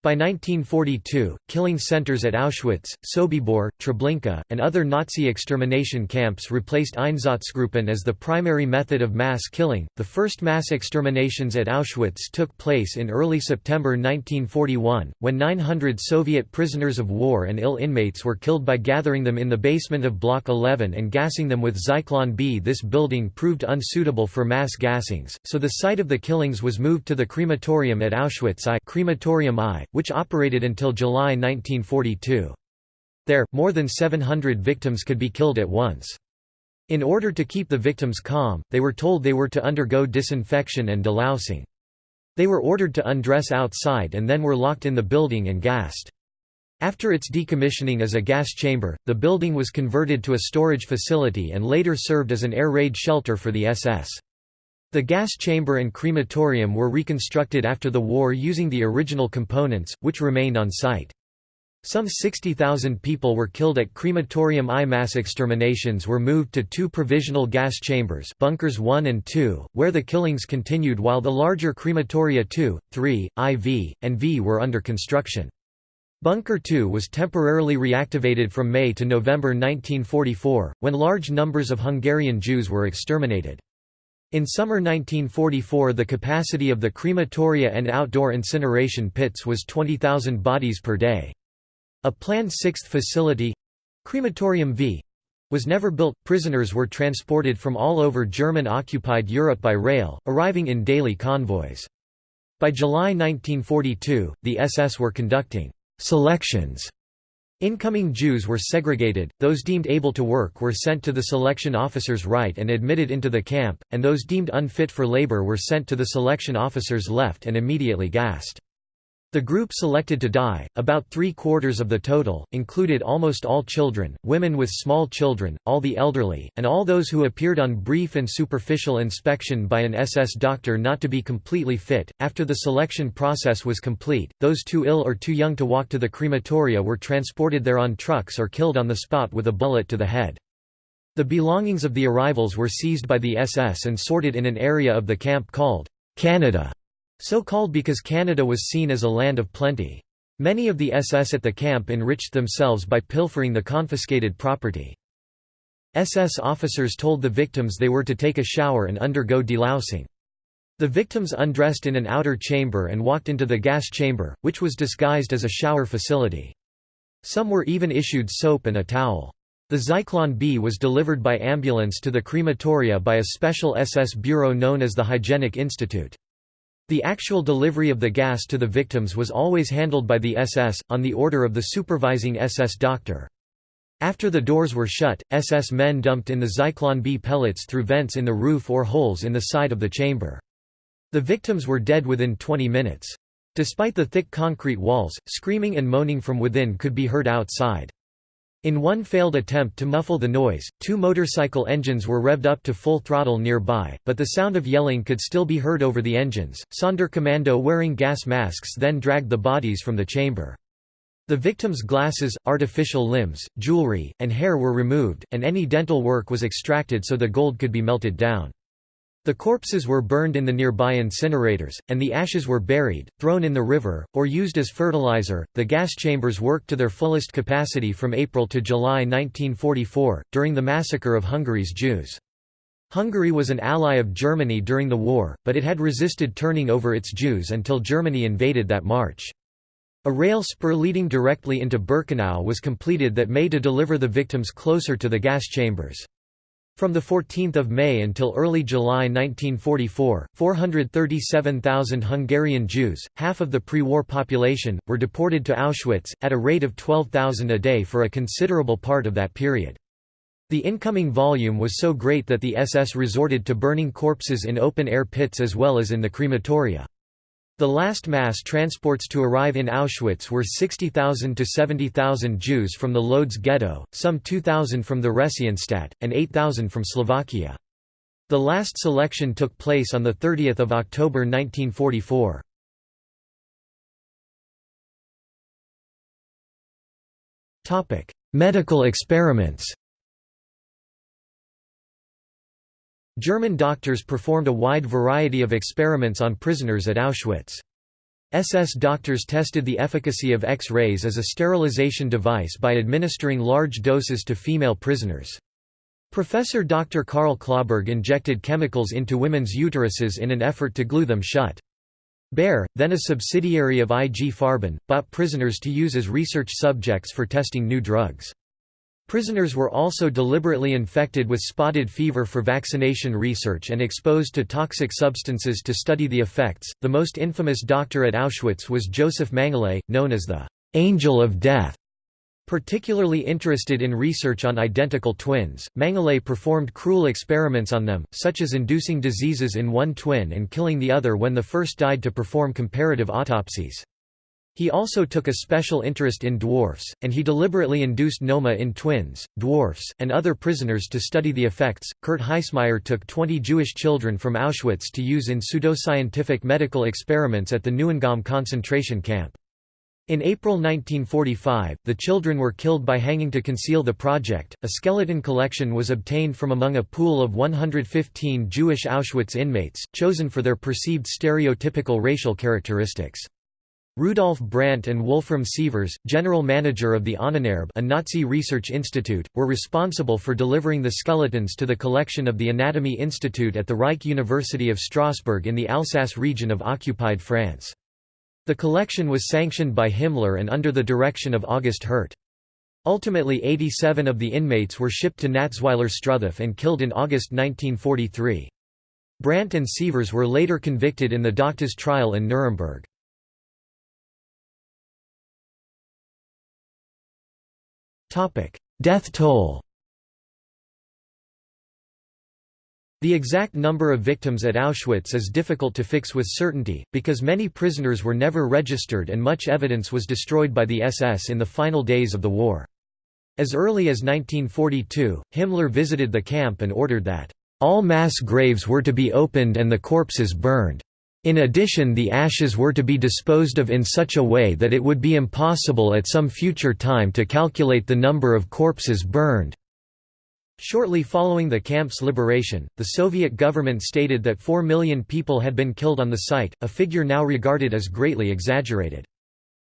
By 1942, killing centers at Auschwitz, Sobibor, Treblinka, and other Nazi extermination camps replaced Einsatzgruppen as the primary method of mass killing. The first mass exterminations at Auschwitz took place in early September 1941, when 900 Soviet prisoners of war and ill inmates were killed by gathering them in the basement of Block 11 and gassing them with Zyklon B. This building proved unsuitable for mass gassings, so the site of the killings was moved to the crematorium at Auschwitz I, crematorium I which operated until July 1942. There, more than 700 victims could be killed at once. In order to keep the victims calm, they were told they were to undergo disinfection and delousing. They were ordered to undress outside and then were locked in the building and gassed. After its decommissioning as a gas chamber, the building was converted to a storage facility and later served as an air raid shelter for the SS. The gas chamber and crematorium were reconstructed after the war using the original components, which remained on site. Some 60,000 people were killed at crematorium I. Mass exterminations were moved to two provisional gas chambers bunkers 1 and 2, where the killings continued while the larger crematoria 2, 3, IV, and V were under construction. Bunker 2 was temporarily reactivated from May to November 1944, when large numbers of Hungarian Jews were exterminated. In summer 1944 the capacity of the crematoria and outdoor incineration pits was 20,000 bodies per day. A planned sixth facility—Crematorium V, was never built. Prisoners were transported from all over German-occupied Europe by rail, arriving in daily convoys. By July 1942, the SS were conducting «selections» Incoming Jews were segregated, those deemed able to work were sent to the selection officer's right and admitted into the camp, and those deemed unfit for labor were sent to the selection officer's left and immediately gassed. The group selected to die, about three-quarters of the total, included almost all children, women with small children, all the elderly, and all those who appeared on brief and superficial inspection by an SS doctor not to be completely fit. After the selection process was complete, those too ill or too young to walk to the crematoria were transported there on trucks or killed on the spot with a bullet to the head. The belongings of the arrivals were seized by the SS and sorted in an area of the camp called Canada. So called because Canada was seen as a land of plenty. Many of the SS at the camp enriched themselves by pilfering the confiscated property. SS officers told the victims they were to take a shower and undergo delousing. The victims undressed in an outer chamber and walked into the gas chamber, which was disguised as a shower facility. Some were even issued soap and a towel. The Zyklon B was delivered by ambulance to the crematoria by a special SS bureau known as the Hygienic Institute. The actual delivery of the gas to the victims was always handled by the SS, on the order of the supervising SS doctor. After the doors were shut, SS men dumped in the Zyklon B pellets through vents in the roof or holes in the side of the chamber. The victims were dead within 20 minutes. Despite the thick concrete walls, screaming and moaning from within could be heard outside. In one failed attempt to muffle the noise, two motorcycle engines were revved up to full throttle nearby, but the sound of yelling could still be heard over the engines. Sonderkommando wearing gas masks then dragged the bodies from the chamber. The victims' glasses, artificial limbs, jewelry, and hair were removed, and any dental work was extracted so the gold could be melted down. The corpses were burned in the nearby incinerators, and the ashes were buried, thrown in the river, or used as fertilizer. The gas chambers worked to their fullest capacity from April to July 1944, during the massacre of Hungary's Jews. Hungary was an ally of Germany during the war, but it had resisted turning over its Jews until Germany invaded that March. A rail spur leading directly into Birkenau was completed that May to deliver the victims closer to the gas chambers. From 14 May until early July 1944, 437,000 Hungarian Jews, half of the pre-war population, were deported to Auschwitz, at a rate of 12,000 a day for a considerable part of that period. The incoming volume was so great that the SS resorted to burning corpses in open-air pits as well as in the crematoria. The last mass transports to arrive in Auschwitz were 60,000 to 70,000 Jews from the Lodz ghetto, some 2,000 from the Theresienstadt, and 8,000 from Slovakia. The last selection took place on 30 October 1944. Medical experiments German doctors performed a wide variety of experiments on prisoners at Auschwitz. SS doctors tested the efficacy of X-rays as a sterilization device by administering large doses to female prisoners. Professor Dr. Karl Klauberg injected chemicals into women's uteruses in an effort to glue them shut. Bayer, then a subsidiary of IG Farben, bought prisoners to use as research subjects for testing new drugs. Prisoners were also deliberately infected with spotted fever for vaccination research and exposed to toxic substances to study the effects. The most infamous doctor at Auschwitz was Josef Mengele, known as the Angel of Death. Particularly interested in research on identical twins, Mengele performed cruel experiments on them, such as inducing diseases in one twin and killing the other when the first died to perform comparative autopsies. He also took a special interest in dwarfs, and he deliberately induced noma in twins, dwarfs, and other prisoners to study the effects. Kurt Heissmeyer took 20 Jewish children from Auschwitz to use in pseudoscientific medical experiments at the Neuengamme concentration camp. In April 1945, the children were killed by hanging to conceal the project. A skeleton collection was obtained from among a pool of 115 Jewish Auschwitz inmates, chosen for their perceived stereotypical racial characteristics. Rudolf Brandt and Wolfram Sievers, general manager of the Ahnenerbe a Nazi research institute, were responsible for delivering the skeletons to the collection of the Anatomy Institute at the Reich University of Strasbourg in the Alsace region of occupied France. The collection was sanctioned by Himmler and under the direction of August Hirt. Ultimately 87 of the inmates were shipped to Natzweiler Struthof and killed in August 1943. Brandt and Sievers were later convicted in the Doctors trial in Nuremberg. Death toll The exact number of victims at Auschwitz is difficult to fix with certainty, because many prisoners were never registered and much evidence was destroyed by the SS in the final days of the war. As early as 1942, Himmler visited the camp and ordered that, "...all mass graves were to be opened and the corpses burned." In addition the ashes were to be disposed of in such a way that it would be impossible at some future time to calculate the number of corpses burned. Shortly following the camp's liberation, the Soviet government stated that 4 million people had been killed on the site, a figure now regarded as greatly exaggerated.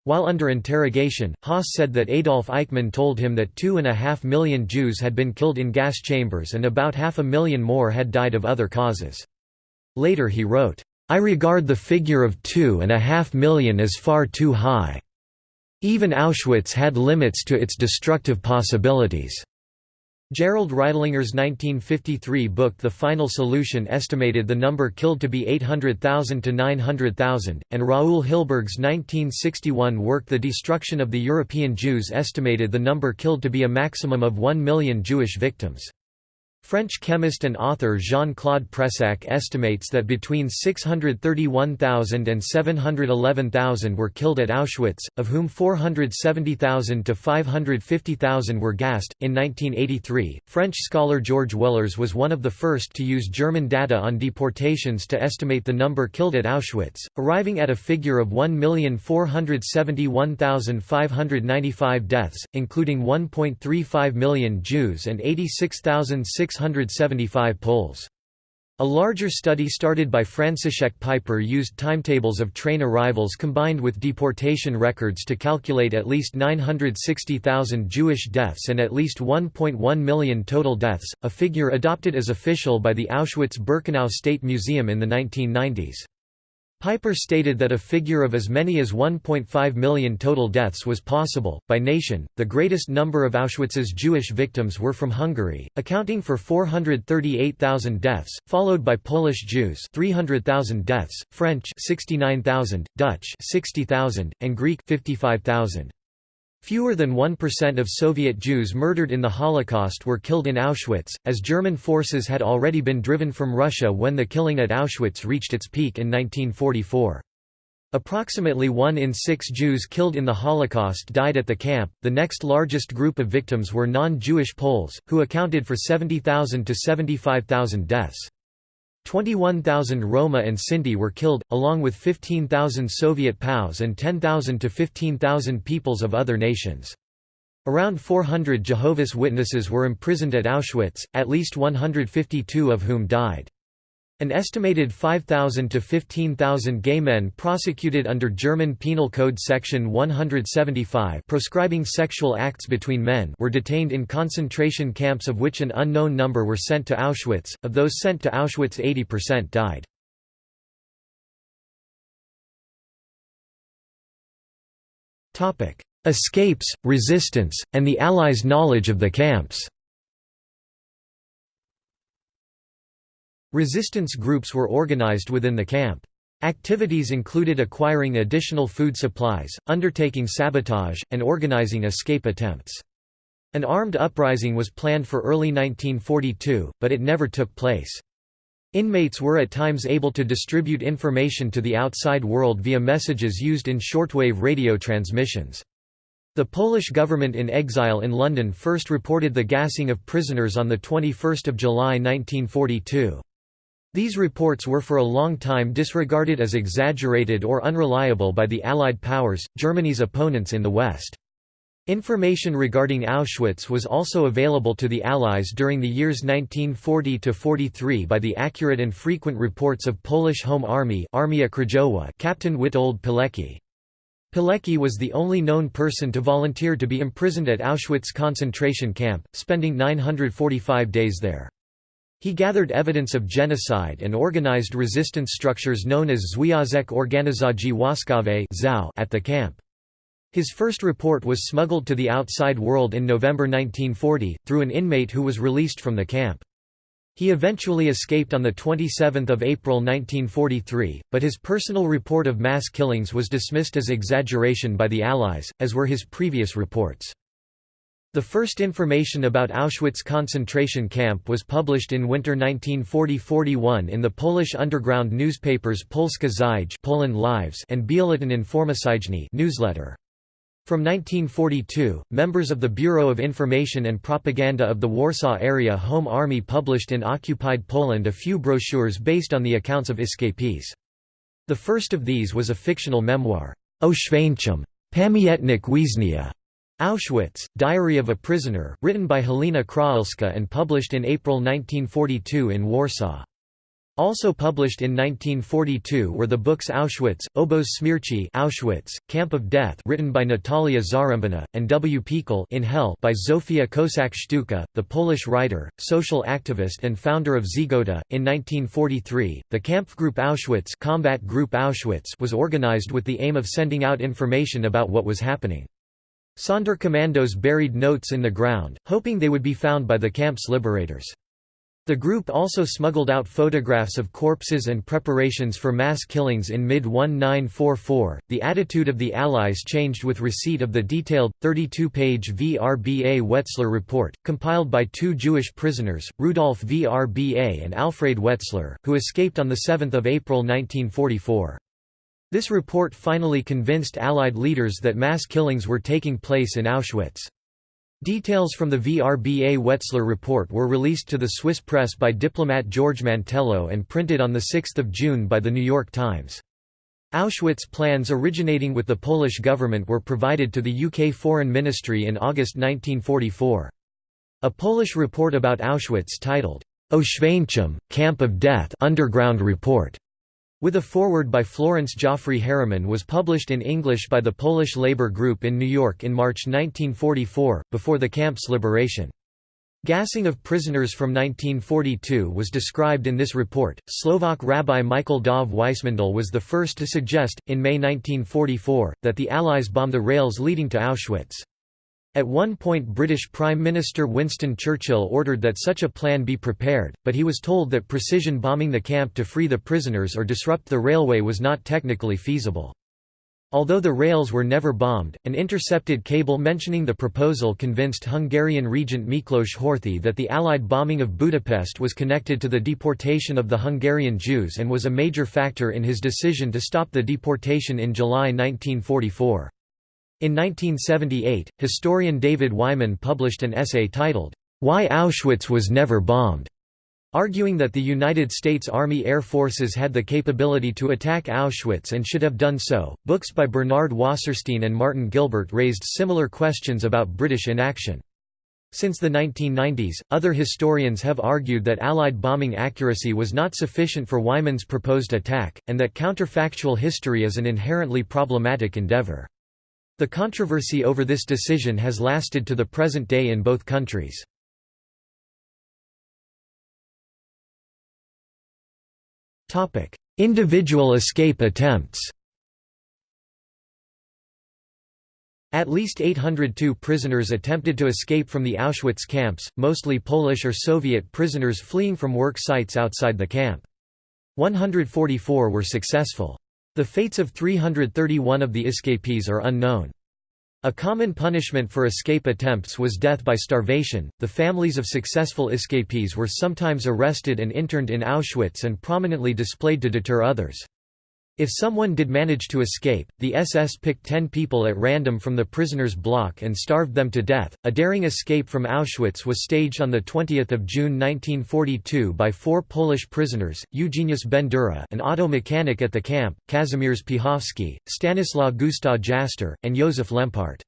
While under interrogation, Höss said that Adolf Eichmann told him that two and a half million Jews had been killed in gas chambers and about half a million more had died of other causes. Later he wrote, I regard the figure of two and a half million as far too high. Even Auschwitz had limits to its destructive possibilities. Gerald Reitlinger's 1953 book The Final Solution estimated the number killed to be 800,000 to 900,000, and Raoul Hilberg's 1961 work The Destruction of the European Jews estimated the number killed to be a maximum of 1 million Jewish victims. French chemist and author Jean-Claude Pressac estimates that between 631,000 and 711,000 were killed at Auschwitz, of whom 470,000 to 550,000 were gassed. In 1983, French scholar George Wellers was one of the first to use German data on deportations to estimate the number killed at Auschwitz, arriving at a figure of 1,471,595 deaths, including 1.35 million Jews and 86,600 675 Poles. A larger study started by Franciszek Piper used timetables of train arrivals combined with deportation records to calculate at least 960,000 Jewish deaths and at least 1.1 million total deaths, a figure adopted as official by the Auschwitz-Birkenau State Museum in the 1990s. Piper stated that a figure of as many as 1.5 million total deaths was possible. By nation, the greatest number of Auschwitz's Jewish victims were from Hungary, accounting for 438,000 deaths, followed by Polish Jews, 300,000 deaths, French, 69,000, Dutch, 60,000, and Greek, 55,000. Fewer than 1% of Soviet Jews murdered in the Holocaust were killed in Auschwitz, as German forces had already been driven from Russia when the killing at Auschwitz reached its peak in 1944. Approximately one in six Jews killed in the Holocaust died at the camp. The next largest group of victims were non Jewish Poles, who accounted for 70,000 to 75,000 deaths. 21,000 Roma and Sinti were killed, along with 15,000 Soviet POWs and 10,000 to 15,000 peoples of other nations. Around 400 Jehovah's Witnesses were imprisoned at Auschwitz, at least 152 of whom died. An estimated 5,000 to 15,000 gay men prosecuted under German Penal Code Section 175 proscribing sexual acts between men were detained in concentration camps of which an unknown number were sent to Auschwitz. Of those sent to Auschwitz 80% died. Escapes, resistance, and the Allies' knowledge of the camps Resistance groups were organized within the camp. Activities included acquiring additional food supplies, undertaking sabotage, and organizing escape attempts. An armed uprising was planned for early 1942, but it never took place. Inmates were at times able to distribute information to the outside world via messages used in shortwave radio transmissions. The Polish government in exile in London first reported the gassing of prisoners on 21 July 1942. These reports were for a long time disregarded as exaggerated or unreliable by the Allied powers, Germany's opponents in the West. Information regarding Auschwitz was also available to the Allies during the years 1940–43 by the accurate and frequent reports of Polish Home Army Armia Krajowa Captain Witold Pilecki. Pilecki was the only known person to volunteer to be imprisoned at Auschwitz concentration camp, spending 945 days there. He gathered evidence of genocide and organized resistance structures known as Związek Organizacji Wojskowej at the camp. His first report was smuggled to the outside world in November 1940, through an inmate who was released from the camp. He eventually escaped on 27 April 1943, but his personal report of mass killings was dismissed as exaggeration by the Allies, as were his previous reports. The first information about Auschwitz concentration camp was published in winter 1940–41 in the Polish underground newspapers Polska Zyj Poland Lives and Biuletyn Informacyjny newsletter. From 1942, members of the Bureau of Information and Propaganda of the Warsaw Area Home Army published in occupied Poland a few brochures based on the accounts of escapees. The first of these was a fictional memoir, Oświęcim, Pamiętnik Więźnia, Auschwitz, Diary of a Prisoner, written by Helena Krahelska and published in April 1942 in Warsaw. Also published in 1942 were the books Auschwitz, Obóz Śmierci Auschwitz, Camp of Death written by Natalia Zarembina, and W. piekle in Hell by Zofia Kossak-Szczucka, the Polish writer, social activist and founder of Żegota. In 1943, the Kampfgruppe Auschwitz, Combat Group Auschwitz was organized with the aim of sending out information about what was happening. Sonderkommandos buried notes in the ground, hoping they would be found by the camp's liberators. The group also smuggled out photographs of corpses and preparations for mass killings in mid 1944. The attitude of the Allies changed with receipt of the detailed, 32 page VRBA Wetzler report, compiled by two Jewish prisoners, Rudolf VRBA and Alfred Wetzler, who escaped on 7 April 1944. This report finally convinced Allied leaders that mass killings were taking place in Auschwitz. Details from the VRBA Wetzler report were released to the Swiss press by diplomat George Mantello and printed on 6 June by The New York Times. Auschwitz plans originating with the Polish government were provided to the UK Foreign Ministry in August 1944. A Polish report about Auschwitz titled, Oświęcim, Camp of Death Underground Report with a foreword by Florence Jaffray Harriman was published in English by the Polish Labour Group in New York in March 1944, before the camp's liberation. Gassing of prisoners from 1942 was described in this report. Slovak Rabbi Michael Dov Weissmandl was the first to suggest, in May 1944, that the Allies bomb the rails leading to Auschwitz. At one point British Prime Minister Winston Churchill ordered that such a plan be prepared, but he was told that precision bombing the camp to free the prisoners or disrupt the railway was not technically feasible. Although the rails were never bombed, an intercepted cable mentioning the proposal convinced Hungarian regent Miklos Horthy that the Allied bombing of Budapest was connected to the deportation of the Hungarian Jews and was a major factor in his decision to stop the deportation in July 1944. In 1978, historian David Wyman published an essay titled, Why Auschwitz Was Never Bombed, arguing that the United States Army Air Forces had the capability to attack Auschwitz and should have done so. Books by Bernard Wasserstein and Martin Gilbert raised similar questions about British inaction. Since the 1990s, other historians have argued that Allied bombing accuracy was not sufficient for Wyman's proposed attack, and that counterfactual history is an inherently problematic endeavour. The controversy over this decision has lasted to the present day in both countries. Individual escape attempts At least 802 prisoners attempted to escape from the Auschwitz camps, mostly Polish or Soviet prisoners fleeing from work sites outside the camp. 144 were successful. The fates of 331 of the escapees are unknown. A common punishment for escape attempts was death by starvation. The families of successful escapees were sometimes arrested and interned in Auschwitz and prominently displayed to deter others. If someone did manage to escape, the SS picked ten people at random from the prisoners' block and starved them to death. A daring escape from Auschwitz was staged on 20 June 1942 by four Polish prisoners, Eugeniusz Bendura an auto mechanic at the camp, Kazimierz Piechowski, Stanislaw Gustaw Jaster, and Józef Lempart.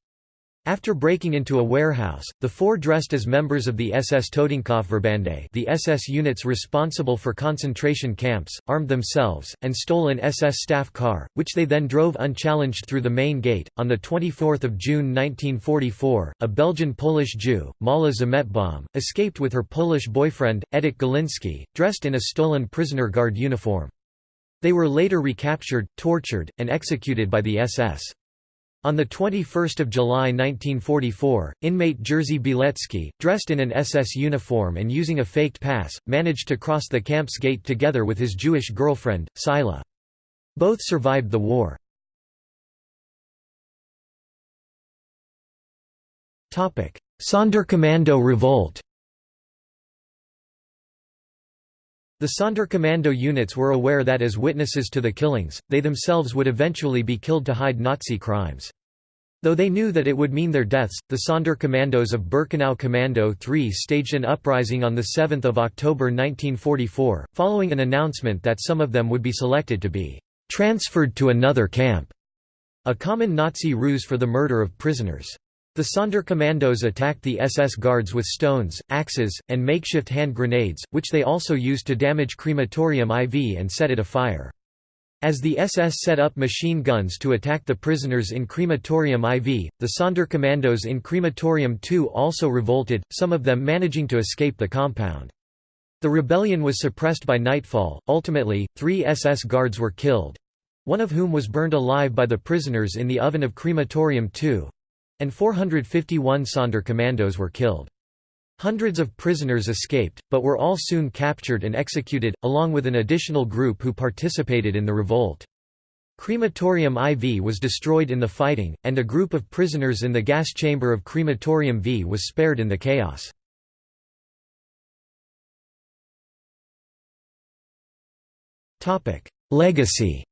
After breaking into a warehouse, the four dressed as members of the SS Totenkopfverbände the SS units responsible for concentration camps, armed themselves, and stole an SS staff car, which they then drove unchallenged through the main gate. On 24 June 1944, a Belgian-Polish Jew, Mala Zimetbaum, escaped with her Polish boyfriend, Edek Galiński, dressed in a stolen prisoner guard uniform. They were later recaptured, tortured, and executed by the SS. On 21 July 1944, inmate Jerzy Bielecki, dressed in an SS uniform and using a faked pass, managed to cross the camp's gate together with his Jewish girlfriend, Cyla. Both survived the war. Sonderkommando revolt The Sonderkommando units were aware that as witnesses to the killings, they themselves would eventually be killed to hide Nazi crimes. Though they knew that it would mean their deaths, the Sonderkommandos of Birkenau Commando 3 staged an uprising on 7 October 1944, following an announcement that some of them would be selected to be «transferred to another camp», a common Nazi ruse for the murder of prisoners. The Sonderkommandos attacked the SS guards with stones, axes, and makeshift hand grenades, which they also used to damage crematorium IV and set it afire. As the SS set up machine guns to attack the prisoners in crematorium IV, the Sonderkommandos in crematorium II also revolted, some of them managing to escape the compound. The rebellion was suppressed by nightfall, ultimately, three SS guards were killed—one of whom was burned alive by the prisoners in the oven of crematorium II, and 451 Sonderkommandos were killed. Hundreds of prisoners escaped, but were all soon captured and executed, along with an additional group who participated in the revolt. Crematorium IV was destroyed in the fighting, and a group of prisoners in the gas chamber of Crematorium V was spared in the chaos. Legacy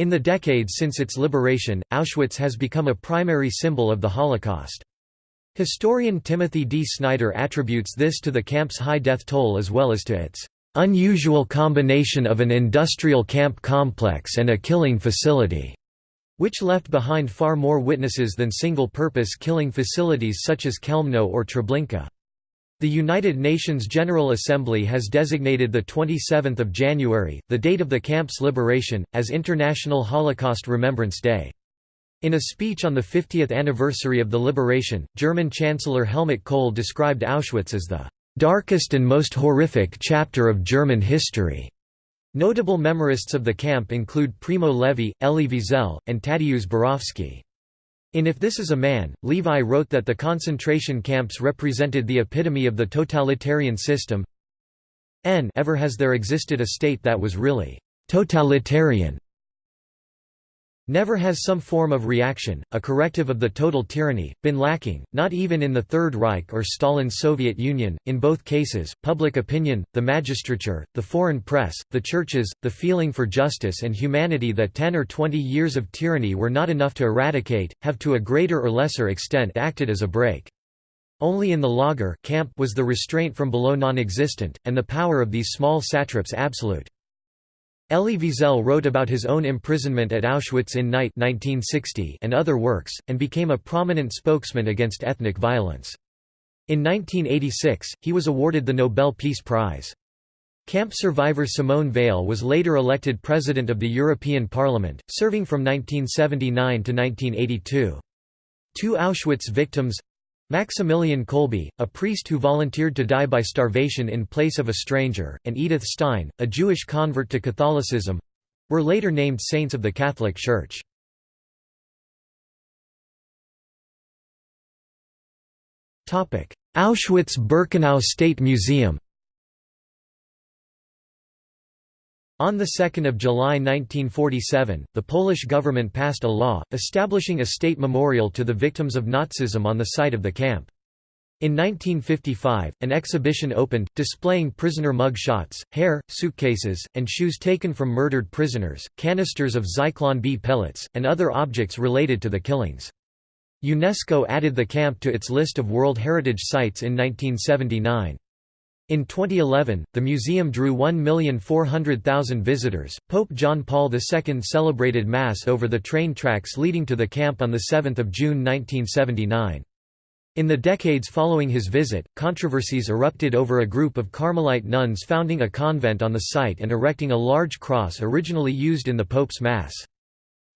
In the decades since its liberation, Auschwitz has become a primary symbol of the Holocaust. Historian Timothy D. Snyder attributes this to the camp's high death toll as well as to its unusual combination of an industrial camp complex and a killing facility, which left behind far more witnesses than single-purpose killing facilities such as Chełmno or Treblinka. The United Nations General Assembly has designated 27 January, the date of the camp's liberation, as International Holocaust Remembrance Day. In a speech on the 50th anniversary of the liberation, German Chancellor Helmut Kohl described Auschwitz as the "...darkest and most horrific chapter of German history." Notable memorists of the camp include Primo Levi, Elie Wiesel, and Tadeusz Borowski. In If This Is a Man, Levi wrote that the concentration camps represented the epitome of the totalitarian system. N ever has there existed a state that was really totalitarian never has some form of reaction, a corrective of the total tyranny, been lacking, not even in the Third Reich or Stalin's Soviet Union. In both cases, public opinion, the magistrature, the foreign press, the churches, the feeling for justice and humanity that 10 or 20 years of tyranny were not enough to eradicate, have to a greater or lesser extent acted as a brake. Only in the lager camp was the restraint from below non-existent, and the power of these small satraps absolute. Elie Wiesel wrote about his own imprisonment at Auschwitz in Night 1960 and other works, and became a prominent spokesman against ethnic violence. In 1986, he was awarded the Nobel Peace Prize. Camp survivor Simone Veil was later elected President of the European Parliament, serving from 1979 to 1982. Two Auschwitz victims Maximilian Kolbe, a priest who volunteered to die by starvation in place of a stranger, and Edith Stein, a Jewish convert to Catholicism—were later named saints of the Catholic Church. Auschwitz-Birkenau State Museum On 2 July 1947, the Polish government passed a law, establishing a state memorial to the victims of Nazism on the site of the camp. In 1955, an exhibition opened, displaying prisoner mug shots, hair, suitcases, and shoes taken from murdered prisoners, canisters of Zyklon B pellets, and other objects related to the killings. UNESCO added the camp to its list of World Heritage Sites in 1979. In 2011, the museum drew 1,400,000 visitors. Pope John Paul II celebrated Mass over the train tracks leading to the camp on 7 June 1979. In the decades following his visit, controversies erupted over a group of Carmelite nuns founding a convent on the site and erecting a large cross originally used in the Pope's Mass.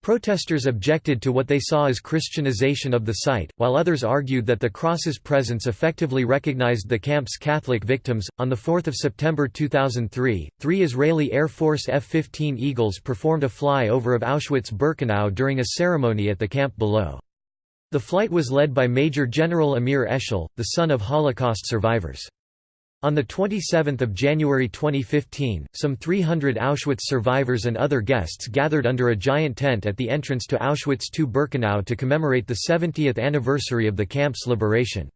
Protesters objected to what they saw as Christianization of the site, while others argued that the cross's presence effectively recognized the camp's Catholic victims. On 4 September 2003, three Israeli Air Force F 15 Eagles performed a flyover of Auschwitz Birkenau during a ceremony at the camp below. The flight was led by Major General Amir Eshel, the son of Holocaust survivors. On 27 January 2015, some 300 Auschwitz survivors and other guests gathered under a giant tent at the entrance to Auschwitz II-Birkenau to commemorate the 70th anniversary of the camp's liberation.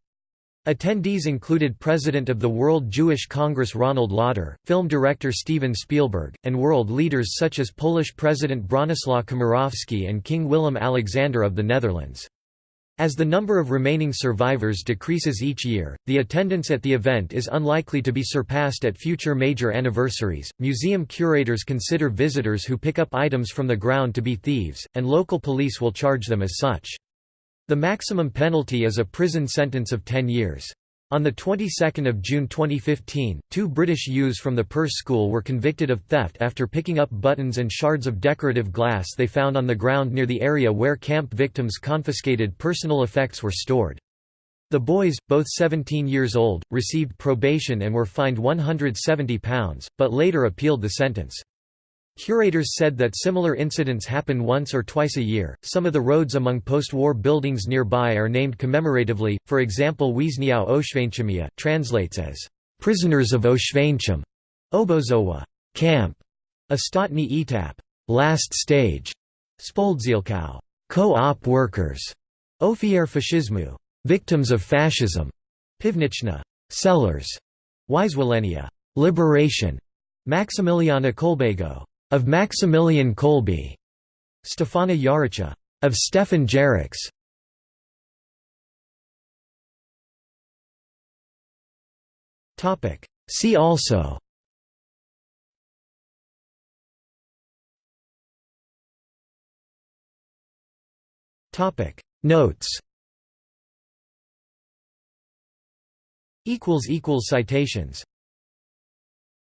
Attendees included President of the World Jewish Congress Ronald Lauder, film director Steven Spielberg, and world leaders such as Polish President Bronislaw Komorowski and King Willem Alexander of the Netherlands. As the number of remaining survivors decreases each year, the attendance at the event is unlikely to be surpassed at future major anniversaries. Museum curators consider visitors who pick up items from the ground to be thieves, and local police will charge them as such. The maximum penalty is a prison sentence of 10 years. On the 22nd of June 2015, two British youths from the Perse School were convicted of theft after picking up buttons and shards of decorative glass they found on the ground near the area where camp victims' confiscated personal effects were stored. The boys, both 17 years old, received probation and were fined £170, but later appealed the sentence. Curators said that similar incidents happen once or twice a year. Some of the roads among post-war buildings nearby are named commemoratively. For example, Więźniów Oświęcimia translates as prisoners of Oświęcim, Obozowa camp, Ostatni etap, last stage, Spółdzielka co-op workers, Ofiar Faszyzmu, victims of fascism, Piwniczna cellars, Wyzwolenia liberation, Maximiliana Kolbego of Maximilian Kolbe, Stefana Jaracza, of Stefan Jaracz. Topic. See also. Topic Notes. Equals equals citations.